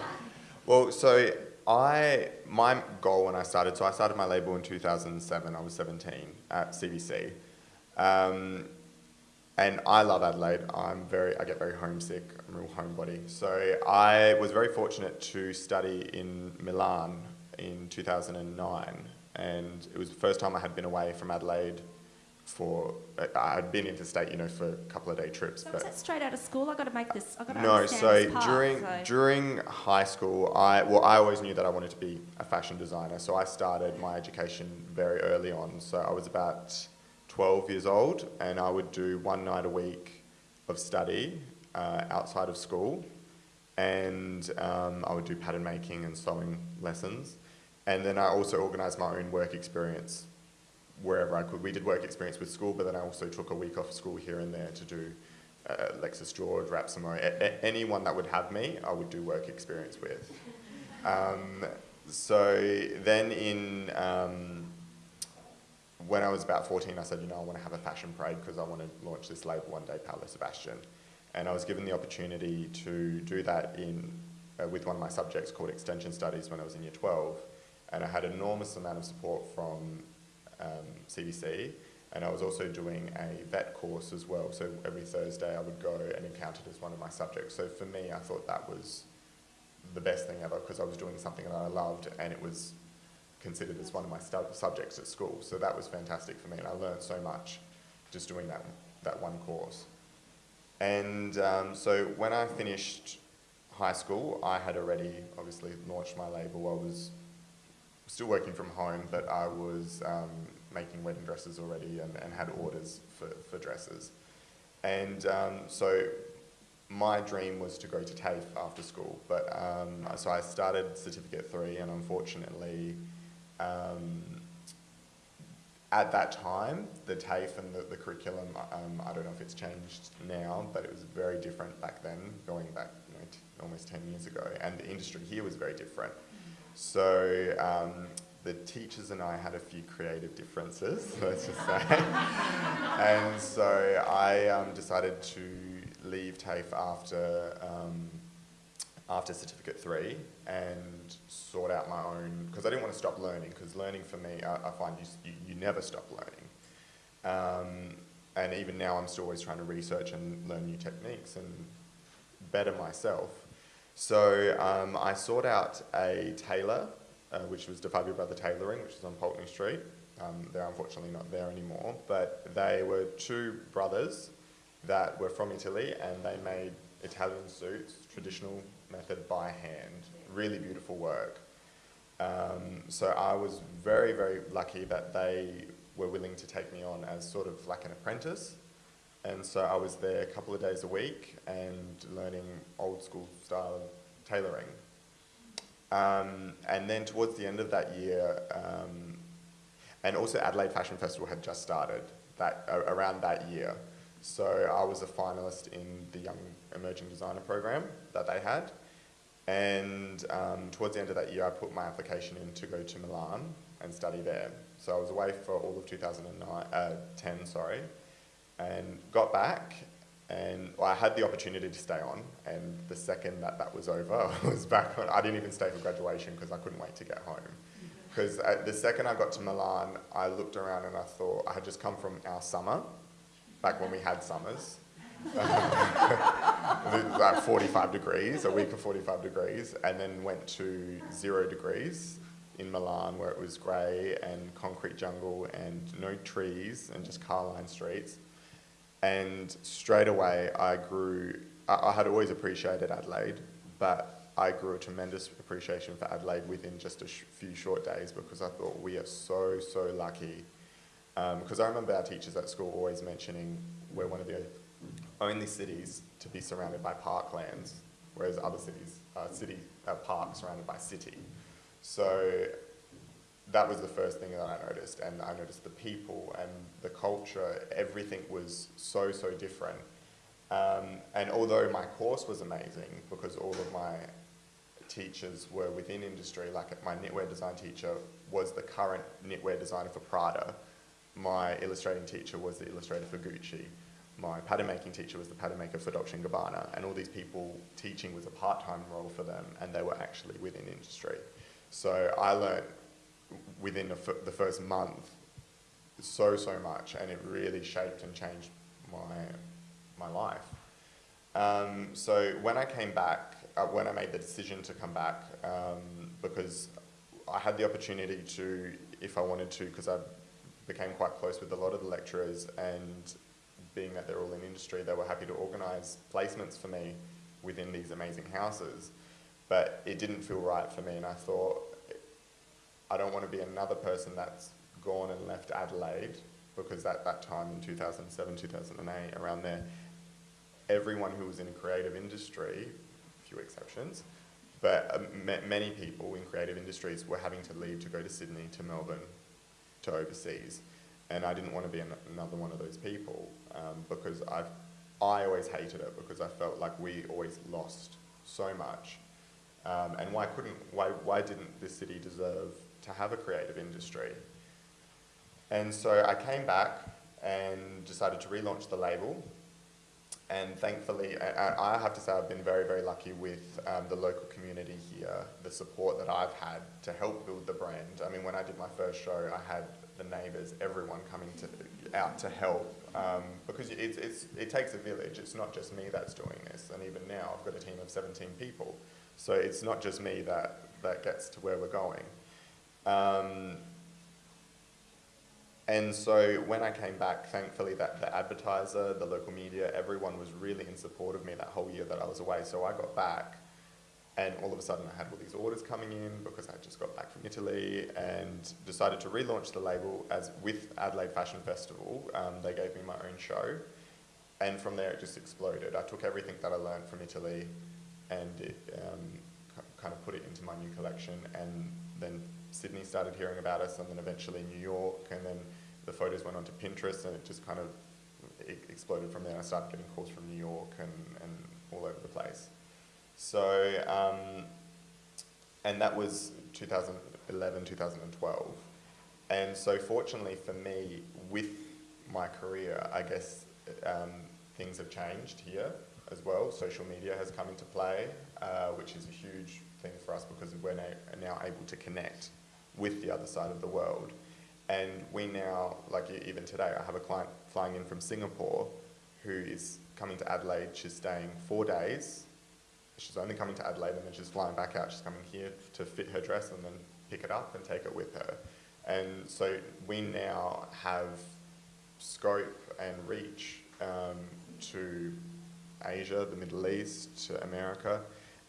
well, so I my goal when I started, so I started my label in 2007. I was 17 at CBC, um, and I love Adelaide. I'm very I get very homesick. I'm a real homebody. So I was very fortunate to study in Milan in 2009, and it was the first time I had been away from Adelaide for I had been interstate, you know, for a couple of day trips. So but is that straight out of school? I've got to make this, I've got to no, so part, during so- during high school, I well, I always knew that I wanted to be a fashion designer. So I started my education very early on. So I was about twelve years old, and I would do one night a week of study uh, outside of school, and um, I would do pattern making and sewing lessons, and then I also organised my own work experience wherever I could. We did work experience with school, but then I also took a week off school here and there to do uh, Lexus George, Rap Samoa, a- a- anyone that would have me, I would do work experience with. Um, so then in, um, when I was about 14, I said, you know, I want to have a fashion parade because I want to launch this label one day, Paolo Sebastian. And I was given the opportunity to do that in, uh, with one of my subjects called Extension Studies when I was in year 12. And I had an enormous amount of support from um, CBC And I was also doing a vet course as well. So every Thursday I would go and encounter it as one of my subjects. So for me, I thought that was the best thing ever because I was doing something that I loved and it was considered as one of my subjects at school. So that was fantastic for me and I learned so much just doing that, that one course. And um, so when I finished high school, I had already obviously launched my label. I was still working from home, but I was um, making wedding dresses already and, and had orders for, for dresses. And um, so my dream was to go to TAFE after school, but um, so I started Certificate 3 and unfortunately um, at that time, the TAFE and the, the curriculum, um, I don't know if it's changed now, but it was very different back then, going back you know, almost 10 years ago, and the industry here was very different. So um, the teachers and I had a few creative differences, let's just say. and so I um, decided to leave TAFE after, um, after Certificate 3 and sort out my own, because I didn't want to stop learning, because learning for me, I, I find you, you, you never stop learning. Um, and even now I'm still always trying to research and learn new techniques and better myself. So um, I sought out a tailor, uh, which was DeFabio Brother Tailoring, which is on Pulteney Street. Um, they're unfortunately not there anymore, but they were two brothers that were from Italy and they made Italian suits, traditional method by hand, really beautiful work. Um, so I was very, very lucky that they were willing to take me on as sort of like an apprentice. And so I was there a couple of days a week and learning old school style tailoring. Um, and then towards the end of that year, um, and also Adelaide Fashion Festival had just started that uh, around that year. So I was a finalist in the Young Emerging Designer program that they had. And um, towards the end of that year, I put my application in to go to Milan and study there. So I was away for all of 2009, uh, 10, sorry, and got back. And well, I had the opportunity to stay on, and the second that that was over, I was back on. I didn't even stay for graduation because I couldn't wait to get home. Mm-hmm. Because the second I got to Milan, I looked around and I thought I had just come from our summer, back when we had summers, like 45 degrees, a week of 45 degrees, and then went to zero degrees in Milan where it was grey and concrete jungle and no trees and just car line streets. And straight away I grew, I, I had always appreciated Adelaide, but I grew a tremendous appreciation for Adelaide within just a sh- few short days because I thought we are so, so lucky. Um, because I remember our teachers at school always mentioning we're one of the only cities to be surrounded by parklands, whereas other cities are city are parks surrounded by city. So that was the first thing that I noticed, and I noticed the people and the culture. Everything was so so different. Um, and although my course was amazing because all of my teachers were within industry, like my knitwear design teacher was the current knitwear designer for Prada. My illustrating teacher was the illustrator for Gucci my pattern making teacher was the pattern maker for Dolce & Gabbana, and all these people teaching was a part-time role for them, and they were actually within industry. So I learned within the, the first month so, so much, and it really shaped and changed my, my life. Um, so when I came back, uh, when I made the decision to come back, um, because I had the opportunity to, if I wanted to, because I became quite close with a lot of the lecturers, and being that they're all in industry, they were happy to organise placements for me within these amazing houses. But it didn't feel right for me, and I thought, I don't want to be another person that's gone and left Adelaide, because at that time in 2007, 2008, around there, everyone who was in a creative industry, few exceptions, but um, many people in creative industries were having to leave to go to Sydney, to Melbourne, to overseas. And I didn't want to be an- another one of those people um, because I, I always hated it because I felt like we always lost so much. Um, and why couldn't, why, why didn't this city deserve to have a creative industry? And so I came back and decided to relaunch the label. And thankfully, I, have to say I've been very, very lucky with um, the local community here, the support that I've had to help build the brand. I mean, when I did my first show, I had the neighbours, everyone coming to, out to help um, because it's, it's, it takes a village. It's not just me that's doing this, and even now I've got a team of 17 people. So it's not just me that, that gets to where we're going. Um, and so when I came back, thankfully, that the advertiser, the local media, everyone was really in support of me that whole year that I was away. So I got back, and all of a sudden I had all these orders coming in because I just got back from Italy and decided to relaunch the label as with Adelaide Fashion Festival. Um, they gave me my own show, and from there it just exploded. I took everything that I learned from Italy, and it, um, kind of put it into my new collection, and then Sydney started hearing about us, and then eventually New York, and then the photos went onto Pinterest, and it just kind of exploded from there. I started getting calls from New York and, and all over the place. So, um, and that was 2011, 2012. And so, fortunately for me, with my career, I guess um, things have changed here as well. Social media has come into play, uh, which is a huge thing for us because we're now, now able to connect with the other side of the world. And we now, like even today, I have a client flying in from Singapore who is coming to Adelaide. She's staying four days. She's only coming to Adelaide and then she's flying back out. She's coming here to fit her dress and then pick it up and take it with her. And so we now have scope and reach um, to Asia, the Middle East, to America,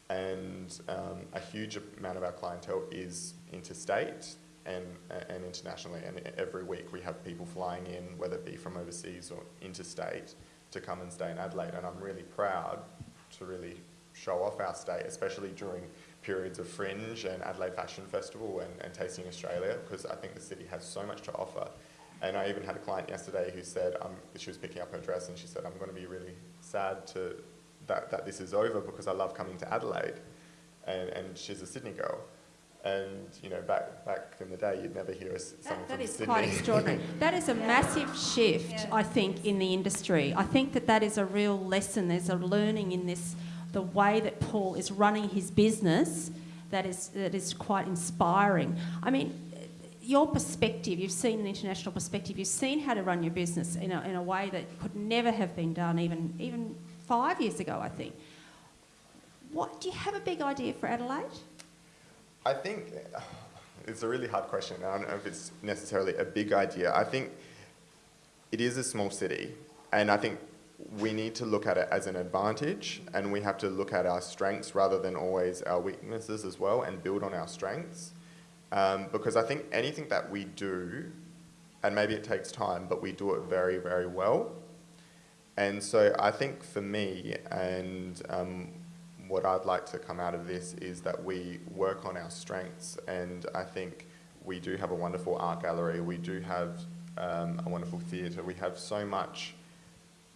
and um, a huge amount of our clientele is interstate and, and internationally. And every week we have people flying in, whether it be from overseas or interstate, to come and stay in Adelaide. And I'm really proud to really show off our state, especially during periods of Fringe and Adelaide Fashion Festival and, and Tasting Australia, because I think the city has so much to offer. And I even had a client yesterday who said um, she was picking up her dress and she said, I'm going to be really sad to, that, that this is over because I love coming to Adelaide. And, and she's a Sydney girl. And, you know, back, back in the day, you'd never hear us, someone That, that from is Sydney. quite extraordinary. That is a massive shift, Yeah. I think, in the industry. I think that that is a real lesson. There's a learning in this, the way that Paul is running his business that is, that is quite inspiring. I mean, your perspective, you've seen an international perspective, you've seen how to run your business in a, in a way that could never have been done even, even five years ago, I think. What, do you have a big idea for Adelaide? I think it's a really hard question. I don't know if it's necessarily a big idea. I think it is a small city, and I think we need to look at it as an advantage, and we have to look at our strengths rather than always our weaknesses as well, and build on our strengths. Um, because I think anything that we do, and maybe it takes time, but we do it very, very well. And so I think for me, and um, what I'd like to come out of this is that we work on our strengths, and I think we do have a wonderful art gallery, we do have um, a wonderful theatre, we have so much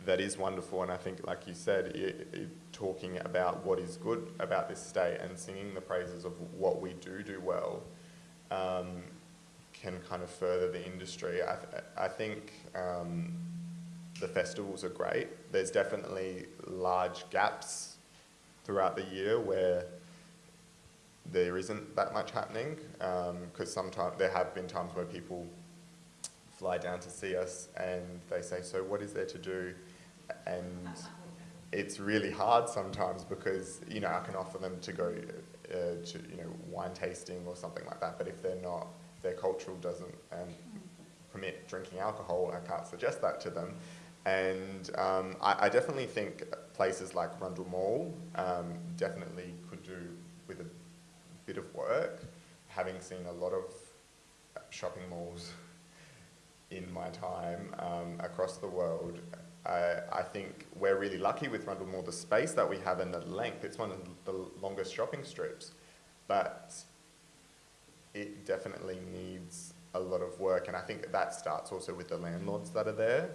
that is wonderful, and I think, like you said, i i talking about what is good about this state and singing the praises of what we do do well um, can kind of further the industry. I, th- I think um, the festivals are great. There's definitely large gaps throughout the year where there isn't that much happening because sometimes there have been times where people fly down to see us and they say, "So what is there to do?" And it's really hard sometimes because you know I can offer them to go uh, to you know wine tasting or something like that, but if they're not, their cultural doesn't um, permit drinking alcohol, I can't suggest that to them. And um, I, I definitely think places like Rundle Mall um, definitely could do with a bit of work. Having seen a lot of shopping malls in my time um, across the world, I, I think we're really lucky with Rundle Mall, the space that we have and the length. It's one of the longest shopping strips, but it definitely needs a lot of work, and I think that starts also with the landlords that are there.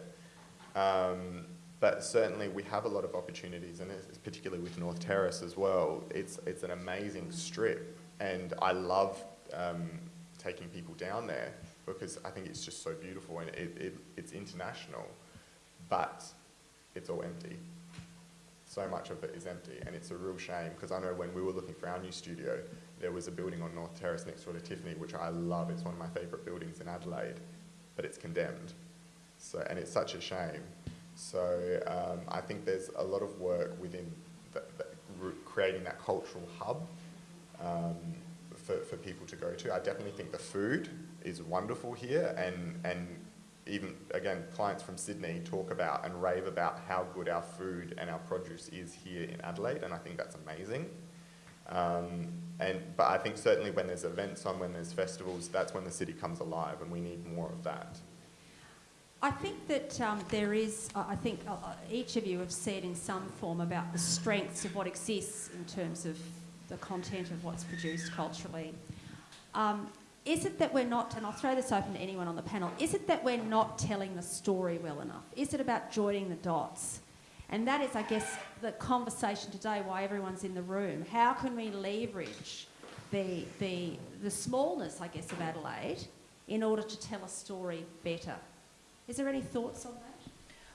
Um, but certainly we have a lot of opportunities, and particularly with North Terrace as well. It's, it's an amazing strip, and I love um, taking people down there because I think it's just so beautiful and it, it, it's international, but it's all empty. So much of it is empty, and it's a real shame because I know when we were looking for our new studio, there was a building on North Terrace next door to Tiffany, which I love. It's one of my favourite buildings in Adelaide, but it's condemned. So, and it's such a shame. So um, I think there's a lot of work within the, the, creating that cultural hub um, for, for people to go to. I definitely think the food is wonderful here and, and even, again, clients from Sydney talk about and rave about how good our food and our produce is here in Adelaide and I think that's amazing. Um, and, but I think certainly when there's events on, when there's festivals, that's when the city comes alive and we need more of that. I think that um, there is, I think uh, each of you have said in some form about the strengths of what exists in terms of the content of what's produced culturally. Um, is it that we're not, and I'll throw this open to anyone on the panel, is it that we're not telling the story well enough? Is it about joining the dots? And that is, I guess, the conversation today, why everyone's in the room. How can we leverage the, the, the smallness, I guess, of Adelaide in order to tell a story better? Is there any thoughts on that?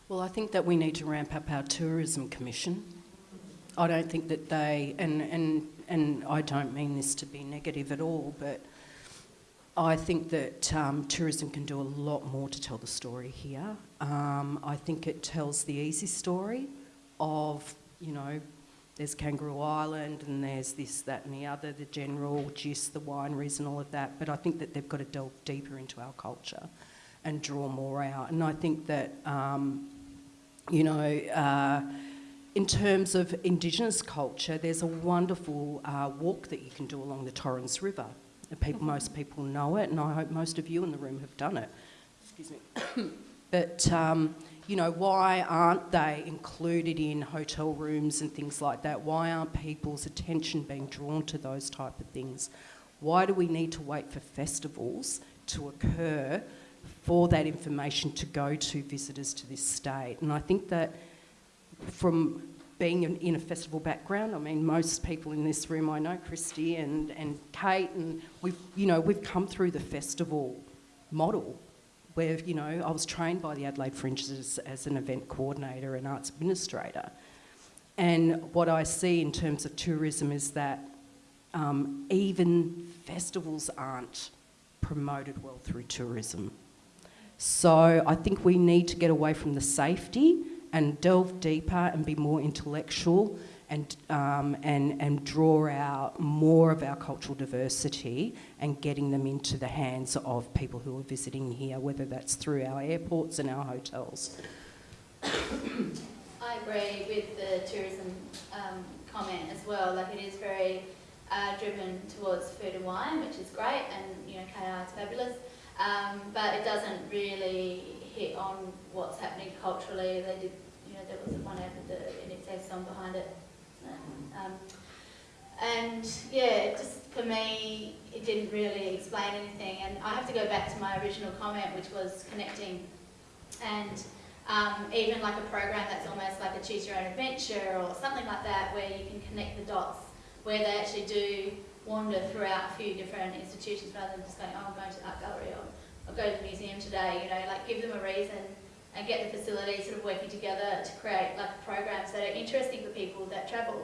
Well, I think that we need to ramp up our tourism commission. I don't think that they, and, and, and I don't mean this to be negative at all, but I think that um, tourism can do a lot more to tell the story here. Um, I think it tells the easy story of, you know, there's Kangaroo Island and there's this, that and the other, the general gist, the wineries and all of that, but I think that they've got to delve deeper into our culture and draw more out. And I think that, um, you know, uh, in terms of Indigenous culture, there's a wonderful uh, walk that you can do along the Torrens River. People, most people know it, and I hope most of you in the room have done it. Excuse me. but, um, you know, why aren't they included in hotel rooms and things like that? Why aren't people's attention being drawn to those type of things? Why do we need to wait for festivals to occur for that information to go to visitors to this state. And I think that from being in, a festival background, I mean, most people in this room I know, Christy and, and Kate, and we've, you know, we've come through the festival model where, you know, I was trained by the Adelaide Fringes as, as an event coordinator and arts administrator. And what I see in terms of tourism is that um, even festivals aren't promoted well through tourism. So I think we need to get away from the safety and delve deeper and be more intellectual and, um, and, and draw out more of our cultural diversity and getting them into the hands of people who are visiting here, whether that's through our airports and our hotels. I agree with the tourism um, comment as well. Like it is very uh, driven towards food and wine, which is great, and you know KR is fabulous. Um, but it doesn't really hit on what's happening culturally. They did, you know, there was one ad with the INXS song behind it. Um, and yeah, just for me, it didn't really explain anything. And I have to go back to my original comment, which was connecting. And um, even like a program that's almost like a choose your own adventure or something like that, where you can connect the dots, where they actually do wander throughout a few different institutions rather than just going, oh, I'm going to the art gallery or I'll go to the museum today, you know, like give them a reason and get the facilities sort of working together to create like programs that are interesting for people that travel.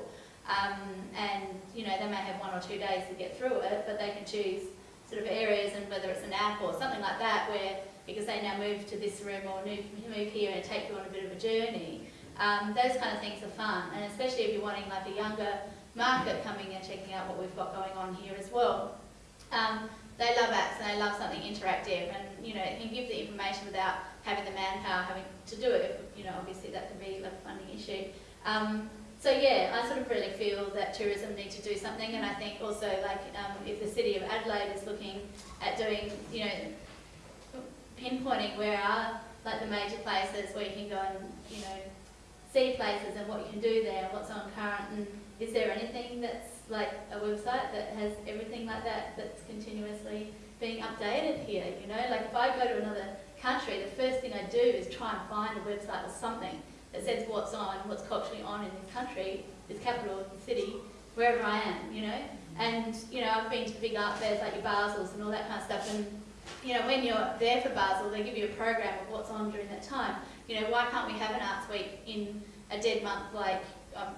Um, and, you know, they may have one or two days to get through it, but they can choose sort of areas and whether it's an app or something like that where, because they now move to this room or move, move here and take you on a bit of a journey, um, those kind of things are fun. And especially if you're wanting like a younger market coming and checking out what we've got going on here as well. Um, they love apps and they love something interactive and you know you can give the information without having the manpower having to do it. You know obviously that can be a funding issue. Um, so yeah, I sort of really feel that tourism needs to do something and I think also like um, if the City of Adelaide is looking at doing, you know, pinpointing where are like the major places where you can go and, you know, see places and what you can do there, what's on current and is there anything that's like a website that has everything like that that's continuously being updated here, you know? Like if I go to another country, the first thing I do is try and find a website or something that says what's on, what's culturally on in this country, this capital, this city, wherever I am, you know? And, you know, I've been to big art fairs like your Basels and all that kind of stuff and, you know, when you're there for Basel, they give you a program of what's on during that time. You know, why can't we have an arts week in a dead month like um,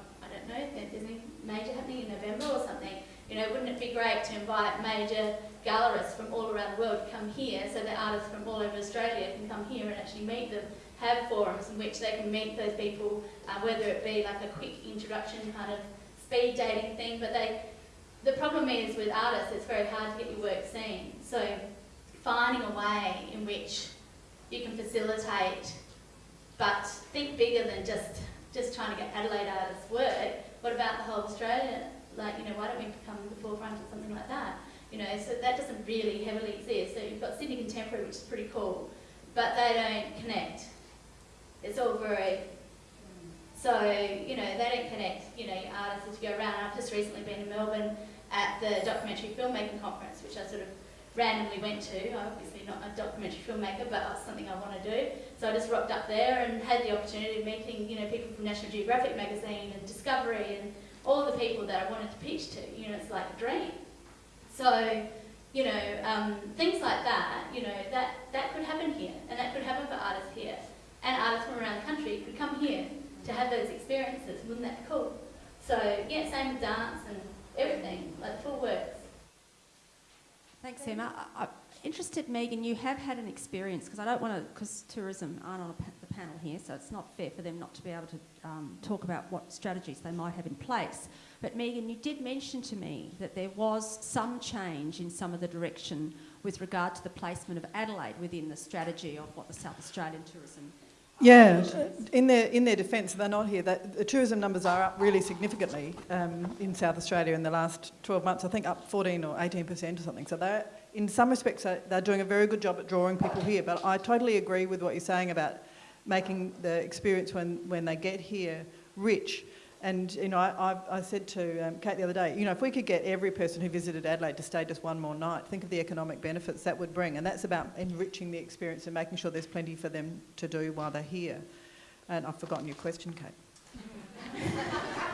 know, there's anything major happening in November or something, You know, wouldn't it be great to invite major gallerists from all around the world to come here so that artists from all over Australia can come here and actually meet them, have forums in which they can meet those people, uh, whether it be like a quick introduction kind of speed dating thing, but they, the problem is with artists, it's very hard to get your work seen. So finding a way in which you can facilitate, but think bigger than just, just trying to get Adelaide artists work. What about the whole Australia? Like, you know, why don't we become the forefront of something like that? You know, so that doesn't really heavily exist. So you've got Sydney Contemporary, which is pretty cool, but they don't connect. It's all very so, you know, they don't connect, you know, artists as you go around. I've just recently been in Melbourne at the documentary filmmaking conference, which I sort of randomly went to. I'm obviously not a documentary filmmaker, but it's something I want to do. So I just rocked up there and had the opportunity of meeting, you know, people from National Geographic magazine and Discovery and all the people that I wanted to pitch to. You know, it's like a dream. So, you know, um, things like that, you know, that, that could happen here, and that could happen for artists here. And artists from around the country could come here to have those experiences. Wouldn't that be cool? So, yeah, same with dance and everything, like full works. Thanks, Emma. I, interested, Megan, you have had an experience, because I don't want to, because tourism aren't on a pa- the panel here, so it's not fair for them not to be able to um, talk about what strategies they might have in place. But Megan, you did mention to me that there was some change in some of the direction with regard to the placement of Adelaide within the strategy of what the South Australian tourism. Yeah, in their in their defence, they're not here. That, the tourism numbers are up really significantly um, in South Australia in the last 12 months. I think up 14 or 18 percent or something. So they're in some respects they're, they're doing a very good job at drawing people here. But I totally agree with what you're saying about making the experience when when they get here rich. And you know, I, I, I said to um, Kate the other day, you know, if we could get every person who visited Adelaide to stay just one more night, think of the economic benefits that would bring. And that's about enriching the experience and making sure there's plenty for them to do while they're here. And I've forgotten your question, Kate.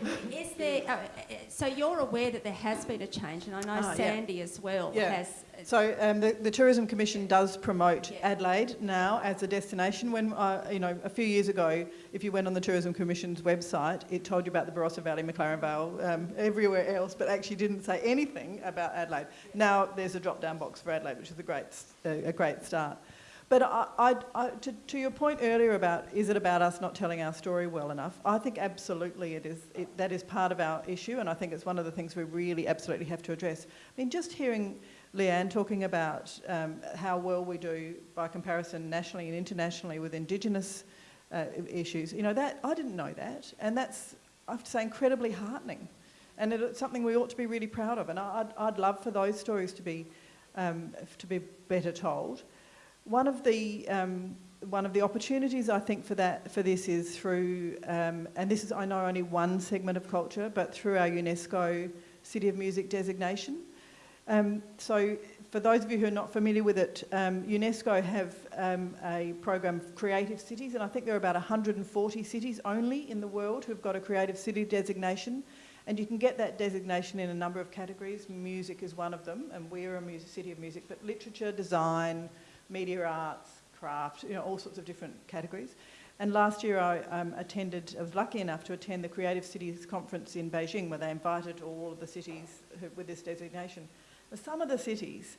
Is there, uh, uh, so you're aware that there has been a change, and I know yeah. Sandy as well Yeah. has. So um, the, the Tourism Commission does promote Yeah. Adelaide now as a destination. When uh, you know a few years ago, if you went on the Tourism Commission's website, it told you about the Barossa Valley, McLaren Vale, um, everywhere else, but actually didn't say anything about Adelaide. Now there's a drop-down box for Adelaide, which is a great a great start. But I, I, I, to, to your point earlier about is it about us not telling our story well enough? I think absolutely it is. It, that is part of our issue, and I think it's one of the things we really absolutely have to address. I mean, just hearing Leanne talking about um, how well we do by comparison nationally and internationally with Indigenous uh, issues, you know, that I didn't know that, and that's I have to say incredibly heartening, and it's something we ought to be really proud of. And I'd, I'd love for those stories to be um, to be better told. One of the um, one of the opportunities I think for that for this is through, um, and this is I know only one segment of culture, but through our UNESCO City of Music designation. Um, so, for those of you who are not familiar with it, um, UNESCO have um, a program of creative cities, and I think there are about 140 cities only in the world who've got a creative city designation. And you can get that designation in a number of categories. Music is one of them, and we're a music, city of music, but literature, design, media arts, craft, you know, all sorts of different categories. And last year I um, attended, I was lucky enough to attend the Creative Cities Conference in Beijing where they invited all of the cities who, with this designation. Some of the cities,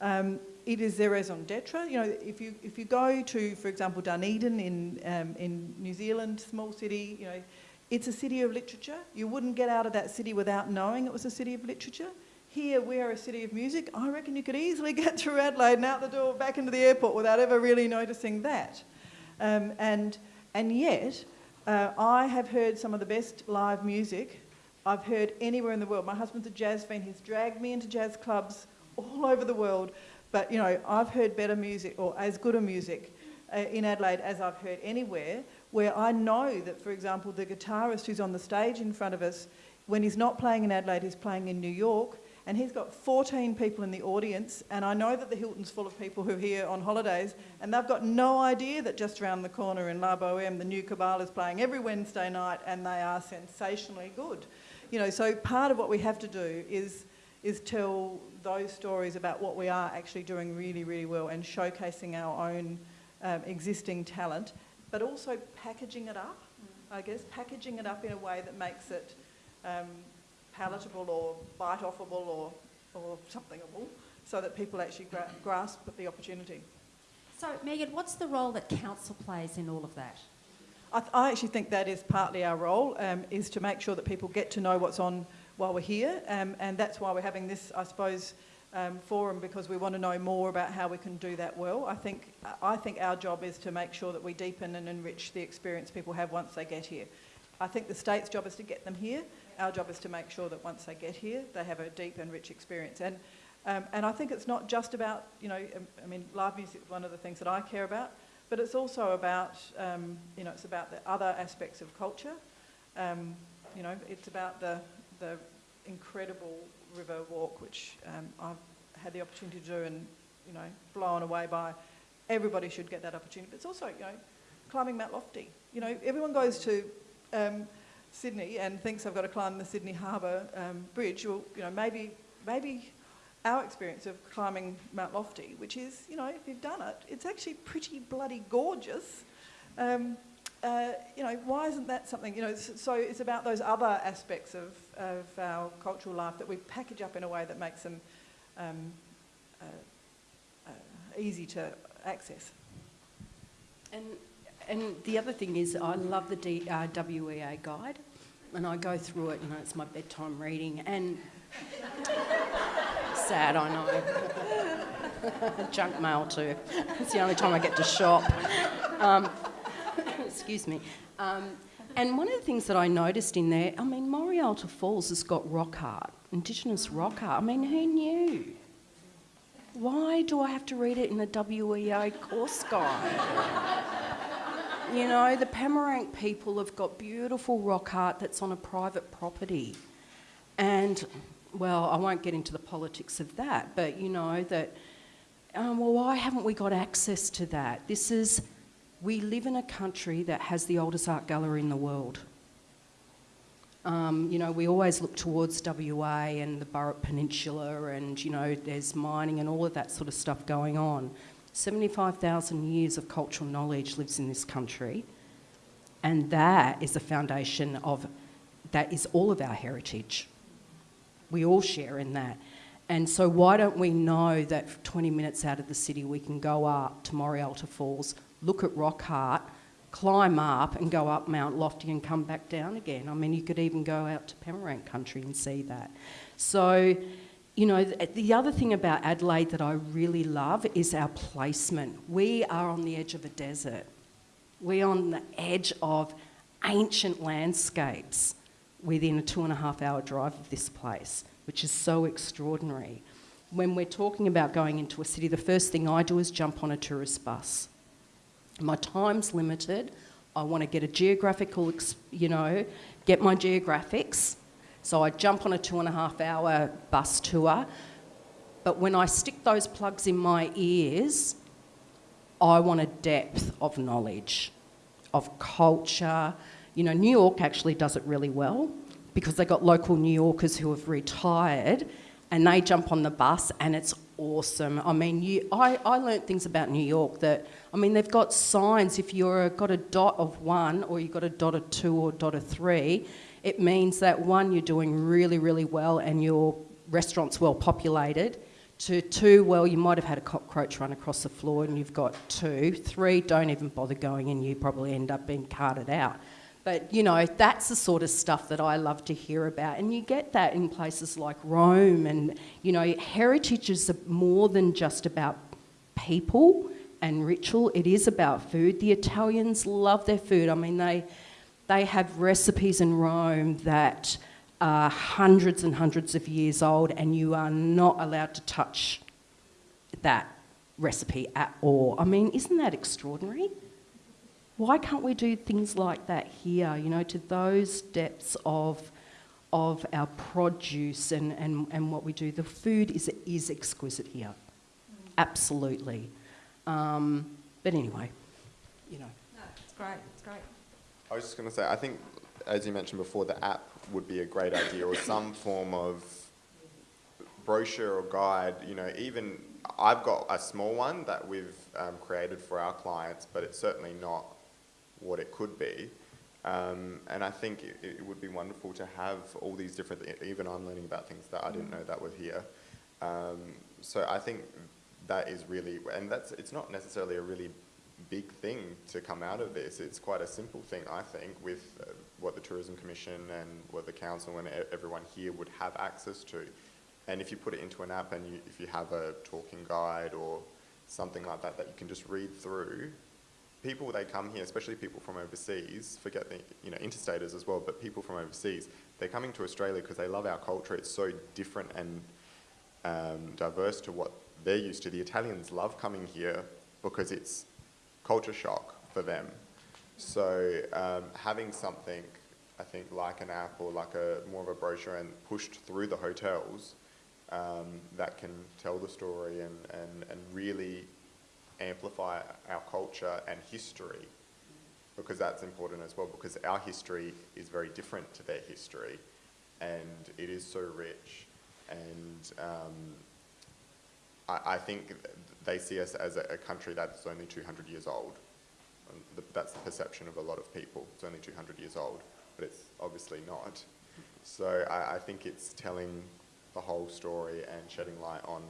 um, it is their raison d'etre. You know, if you, if you go to, for example, Dunedin in, um, in New Zealand, small city, you know, it's a city of literature. You wouldn't get out of that city without knowing it was a city of literature. Here, we're a city of music. I reckon you could easily get through Adelaide and out the door back into the airport without ever really noticing that. Um, and, and yet, uh, I have heard some of the best live music I've heard anywhere in the world. My husband's a jazz fan. He's dragged me into jazz clubs all over the world. But, you know, I've heard better music or as good a music uh, in Adelaide as I've heard anywhere, where I know that, for example, the guitarist who's on the stage in front of us, when he's not playing in Adelaide, he's playing in New York, and he's got 14 people in the audience, and I know that the Hilton's full of people who are here on holidays, and they've got no idea that just around the corner in La Boheme, the new Cabal is playing every Wednesday night, and they are sensationally good. You know, so part of what we have to do is, is tell those stories about what we are actually doing really, really well and showcasing our own um, existing talent, but also packaging it up, I guess, packaging it up in a way that makes it um, palatable or bite-offable or, or somethingable, so that people actually gra- grasp the opportunity. So, Megan, what's the role that council plays in all of that? I, th- I actually think that is partly our role, um, is to make sure that people get to know what's on while we're here, um, and that's why we're having this, I suppose, um, forum because we want to know more about how we can do that well. I think I think our job is to make sure that we deepen and enrich the experience people have once they get here. I think the state's job is to get them here. Our job is to make sure that once they get here, they have a deep and rich experience. And um, and I think it's not just about you know, um, I mean, live music is one of the things that I care about, but it's also about um, you know, it's about the other aspects of culture. Um, you know, it's about the the incredible river walk, which um, I've had the opportunity to do and, you know, blown away by. Everybody should get that opportunity. But it's also, you know, climbing Mount Lofty. You know, everyone goes to um, Sydney and thinks I've got to climb the Sydney Harbour um, Bridge. Well, you know, maybe, maybe our experience of climbing Mount Lofty, which is, you know, if you've done it, it's actually pretty bloody gorgeous. Um, uh, you know, why isn't that something, you know, so it's about those other aspects of, of our cultural life that we package up in a way that makes them um, uh, uh, easy to access. And, and the other thing is, I love the D, uh, WEA guide, and I go through it, you know, it's my bedtime reading, and sad, I know. Junk mail too. It's the only time I get to shop. Um, excuse me. Um, and one of the things that I noticed in there, I mean, Morialta Falls has got rock art, Indigenous rock art. I mean, who knew? Why do I have to read it in the WEA course guide? You know, the Peramangk people have got beautiful rock art that's on a private property. And, well, I won't get into the politics of that, but you know, that, um, well, why haven't we got access to that? This is we live in a country that has the oldest art gallery in the world. Um, you know, we always look towards WA and the Burrup Peninsula, and you know, there's mining and all of that sort of stuff going on. 75,000 years of cultural knowledge lives in this country, and that is the foundation of, that is all of our heritage. We all share in that. And so, why don't we know that 20 minutes out of the city we can go up to Morialta Falls, look at rock art, climb up and go up Mount Lofty and come back down again. I mean, you could even go out to Peramangk country and see that. So, you know, the other thing about Adelaide that I really love is our placement. We are on the edge of a desert. We're on the edge of ancient landscapes within a two and a half hour drive of this place, which is so extraordinary. When we're talking about going into a city, the first thing I do is jump on a tourist bus my time's limited. I want to get a geographical, you know, get my geographics. So I jump on a two and a half hour bus tour. But when I stick those plugs in my ears, I want a depth of knowledge, of culture. You know, New York actually does it really well because they've got local New Yorkers who have retired and they jump on the bus and it's awesome. I mean, you, I, I learnt things about New York that, I mean, they've got signs. If you've got a dot of one or you've got a dot of two or dot of three, it means that one, you're doing really, really well and your restaurant's well populated. To two, well, you might have had a cockroach run across the floor and you've got two. Three, don't even bother going and you probably end up being carted out. But, you know, that's the sort of stuff that I love to hear about. And you get that in places like Rome. And, you know, heritage is more than just about people and ritual, it is about food. The Italians love their food. I mean, they, they have recipes in Rome that are hundreds and hundreds of years old, and you are not allowed to touch that recipe at all. I mean, isn't that extraordinary? why can't we do things like that here, you know, to those depths of, of our produce and, and, and what we do? The food is, is exquisite here, absolutely. Um, but anyway, you know. No, it's great, it's great. I was just going to say, I think, as you mentioned before, the app would be a great idea or some form of brochure or guide, you know, even I've got a small one that we've um, created for our clients, but it's certainly not what it could be. Um, and I think it, it would be wonderful to have all these different, even I'm learning about things that I didn't know that were here. Um, so I think that is really, and that's, it's not necessarily a really big thing to come out of this. It's quite a simple thing, I think, with uh, what the Tourism Commission and what the council and everyone here would have access to. And if you put it into an app and you, if you have a talking guide or something like that that you can just read through, people they come here, especially people from overseas, forget the you know interstaters as well, but people from overseas, they're coming to Australia because they love our culture. It's so different and um, diverse to what they're used to. The Italians love coming here because it's culture shock for them. So um, having something, I think, like an app or like a more of a brochure and pushed through the hotels um, that can tell the story and, and, and really amplify our culture and history because that's important as well because our history is very different to their history and it is so rich and um, I, I think th- they see us as a, a country that's only 200 years old. That's the perception of a lot of people. It's only 200 years old, but it's obviously not. So I, I think it's telling the whole story and shedding light on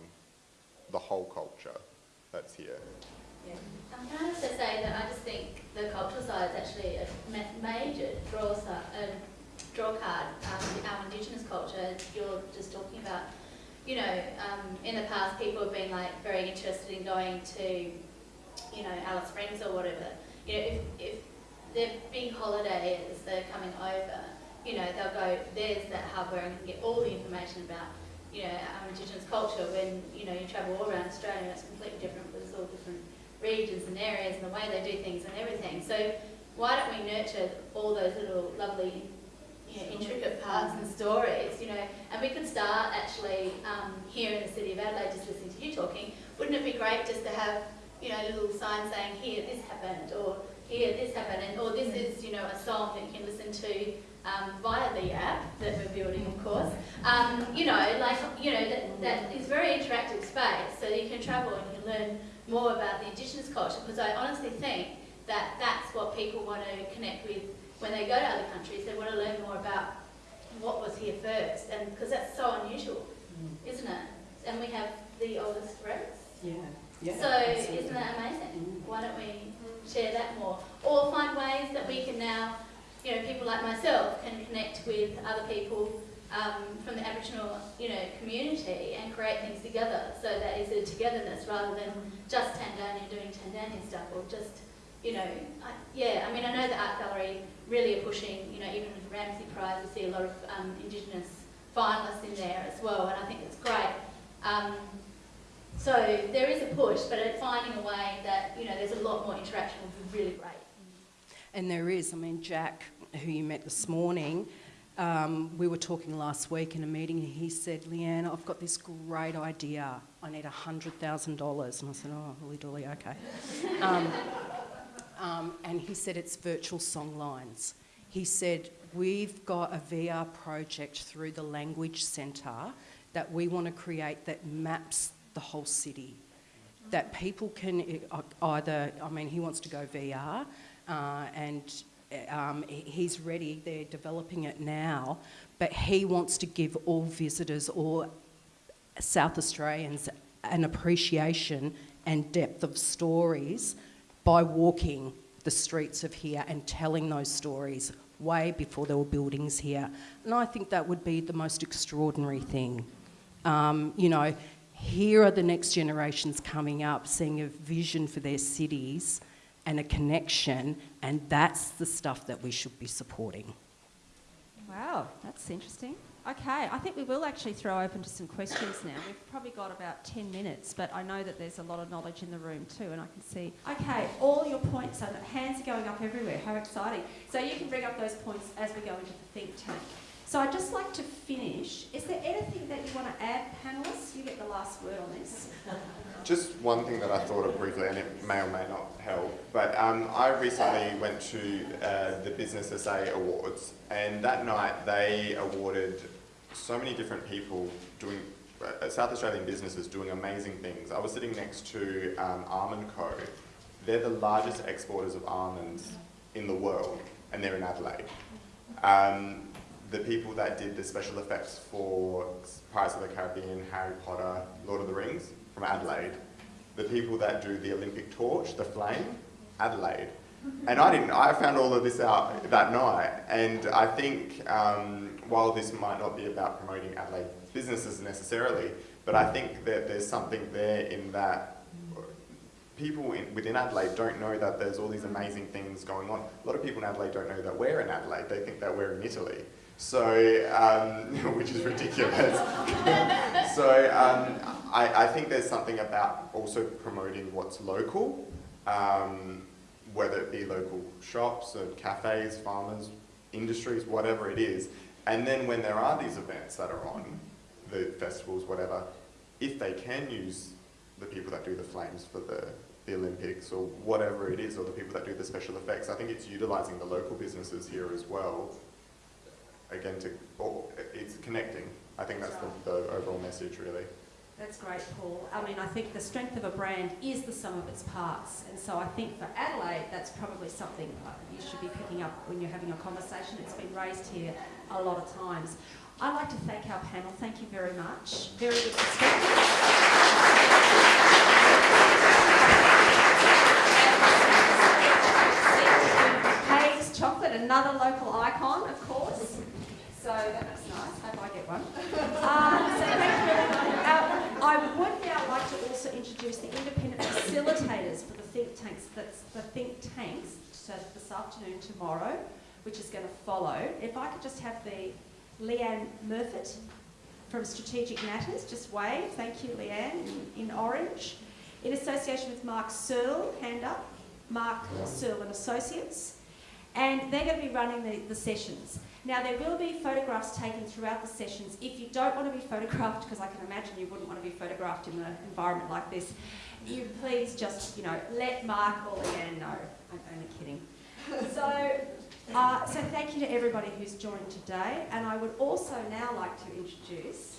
the whole culture that's here. Yeah. Um, can I also say that I just think the cultural side is actually a ma- major draw, si- uh, draw card, um, our Indigenous culture. You're just talking about, you know, um, in the past people have been like very interested in going to, you know, Alice Springs or whatever. You know, if, if their big holiday is they're coming over, you know, they'll go, there's that hub where I can get all the information about, you know, our Indigenous culture. When, you know, you travel all around Australia, it's completely different because it's all different regions and areas and the way they do things and everything. So why don't we nurture all those little lovely, intricate parts and stories, you know, and we could start actually um, here in the city of Adelaide, just listening to you talking, wouldn't it be great just to have, you know, little signs saying, here, this happened, or here, this happened, and or this is, you know, a song that you can listen to um, via the app that we're building, of course. Um, you know, like, you know, that, that is very interactive space, so you can travel and you can learn more about the Indigenous culture, because I honestly think that that's what people want to connect with when they go to other countries. They want to learn more about what was here first, and because that's so unusual, isn't it? And we have the oldest roads. Yeah. Yeah. So isn't that amazing? Why don't we share that more? Or find ways that we can now, you know, people like myself can connect with other people um, from the Aboriginal, you know, community and create things together. So that is a togetherness rather than just Tanzania doing Tanzanian stuff or just, you know, I, yeah. I mean, I know the art gallery really are pushing, you know, even with the Ramsay Prize, we see a lot of um, Indigenous finalists in there as well, and I think it's great. Um, so there is a push, but at finding a way that, you know, there's a lot more interaction would be really great. And there is, I mean, Jack, who you met this morning, um, we were talking last week in a meeting and he said, Leanne, I've got this great idea. I need $100,000. And I said, oh, holy dolly, okay. um, um, and he said, it's virtual song lines. He said, we've got a VR project through the Language Centre that we want to create that maps the whole city. That people can uh, either, I mean, he wants to go VR uh, and um, he's ready, they're developing it now, but he wants to give all visitors or South Australians an appreciation and depth of stories by walking the streets of here and telling those stories way before there were buildings here. And I think that would be the most extraordinary thing. Um, you know, here are the next generations coming up seeing a vision for their cities and a connection, and that's the stuff that we should be supporting. Wow, that's interesting. Okay, I think we will actually throw open to some questions now. We've probably got about 10 minutes, but I know that there's a lot of knowledge in the room too, and I can see. Okay, all your points, the hands are going up everywhere. How exciting. So you can bring up those points as we go into the think tank. So I'd just like to finish. Is there anything that you want to add, panellists? You get the last word on this. Just one thing that I thought of briefly, and it may or may not help, but um, I recently went to uh, the Business SA Awards, and that night they awarded so many different people doing uh, South Australian businesses doing amazing things. I was sitting next to um, Almondco They're the largest exporters of almonds in the world. and they're in Adelaide. Um, the people that did the special effects for Pirates of the Caribbean, Harry Potter, Lord of the Rings, from Adelaide. The people that do the Olympic torch, the flame, Adelaide. And I didn't, I found all of this out that night. And I think um, while this might not be about promoting Adelaide businesses necessarily, but I think that there's something there in that people in, within Adelaide don't know that there's all these amazing things going on. A lot of people in Adelaide don't know that we're in Adelaide. They think that we're in Italy. So, um, which is ridiculous. so, um, I, I think there's something about also promoting what's local, um, whether it be local shops or cafes, farmers, industries, whatever it is. And then when there are these events that are on, the festivals, whatever, if they can use the people that do the flames for the, the Olympics or whatever it is, or the people that do the special effects, I think it's utilising the local businesses here as well. Again, to or it's connecting. I think that's the, the overall message, really. That's great, Paul. I mean, I think the strength of a brand is the sum of its parts. And so I think for Adelaide, that's probably something you should be picking up when you're having a conversation. It's been raised here a lot of times. I'd like to thank our panel. Thank you very much. Very good perspective. Haigh's chocolate, another local icon, of course. So that looks nice. Hope I get one. Uh, so thank you. I would now like to also introduce the independent facilitators for the think tanks. That's the think tanks. So this afternoon, tomorrow, which is going to follow. If I could just have the Leanne Murfitt from Strategic Matters, just wave. Thank you, Leanne, in, in orange. In association with Mark Searle, hand up. Mark Searle and Associates. And they're going to be running the, the sessions. Now, there will be photographs taken throughout the sessions. If you don't want to be photographed, because I can imagine you wouldn't want to be photographed in an environment like this, you please just, you know, let Mark or Leanne know. I'm only kidding. So, uh, so thank you to everybody who's joined today. And I would also now like to introduce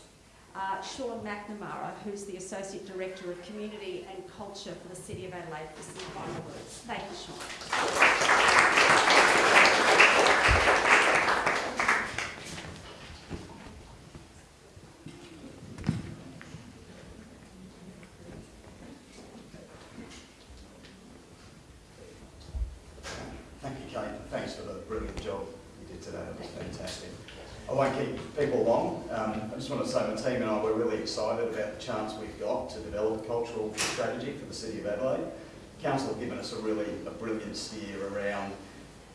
uh, Sean McNamara, who's the Associate Director of Community and Culture for the City of Adelaide, for some final words. Thank you, Sean. Thank you, Kate. Thanks for the brilliant job did today. It was fantastic. I won't keep people long. Um, I just want to say my team and I were really excited about the chance we've got to develop a cultural strategy for the City of Adelaide. Council have given us a really a brilliant steer around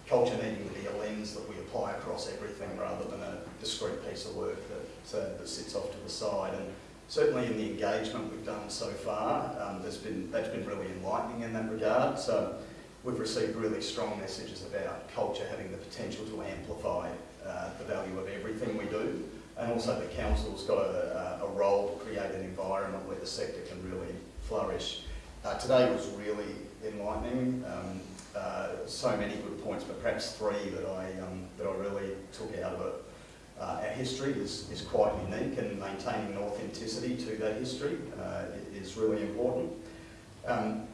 culture needing to be a lens that we apply across everything rather than a discrete piece of work that, that sits off to the side. And certainly in the engagement we've done so far, um, there's been, that's been really enlightening in that regard. So we've received really strong messages about culture having the potential to amplify uh, the value of everything we do. And also the council's got a, a role to create an environment where the sector can really flourish. Uh, today was really enlightening. Um, uh, so many good points, but perhaps three that I, um, that I really took out of it. Uh, our history is, is quite unique and maintaining an authenticity to that history uh, is really important. Um,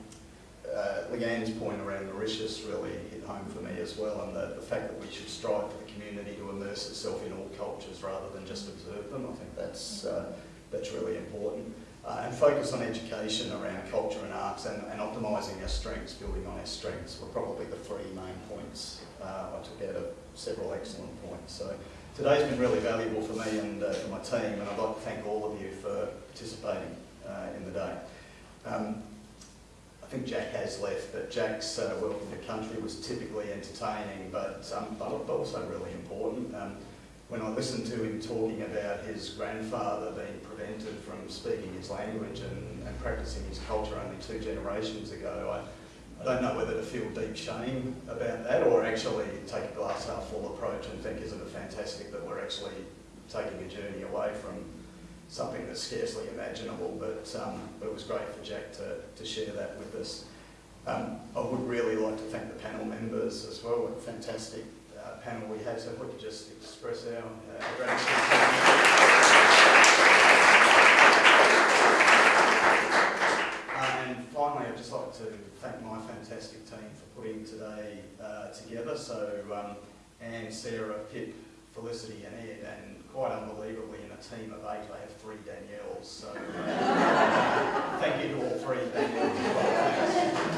uh, Leanne's point around Mauritius really hit home for me as well, and the, the fact that we should strive for the community to immerse itself in all cultures rather than just observe them. I think that's, uh, that's really important. Uh, and focus on education around culture and arts and, and optimising our strengths, building on our strengths were probably the three main points uh, I took out of several excellent points. So today's been really valuable for me and uh, for my team, and I'd like to thank all of you for participating uh, in the day. Um, I think Jack has left, but Jack's uh, welcome to country was typically entertaining, but, um, but also really important. Um, when I listened to him talking about his grandfather being prevented from speaking his language and, and practicing his culture only two generations ago, I, I don't know whether to feel deep shame about that or actually take a glass half full approach and think, isn't it fantastic that we're actually taking a journey away from something that's scarcely imaginable, but um, it was great for Jack to, to share that with us. Um, I would really like to thank the panel members as well. What a fantastic uh, panel we had, so if we could just express our, uh, gratitude. Uh, and finally, I'd just like to thank my fantastic team for putting today uh, together. So um, Anne, Sarah, Pip, Felicity and Ed, and quite unbelievably team of eight, I have three Danielles, so thank you to all three Danielles.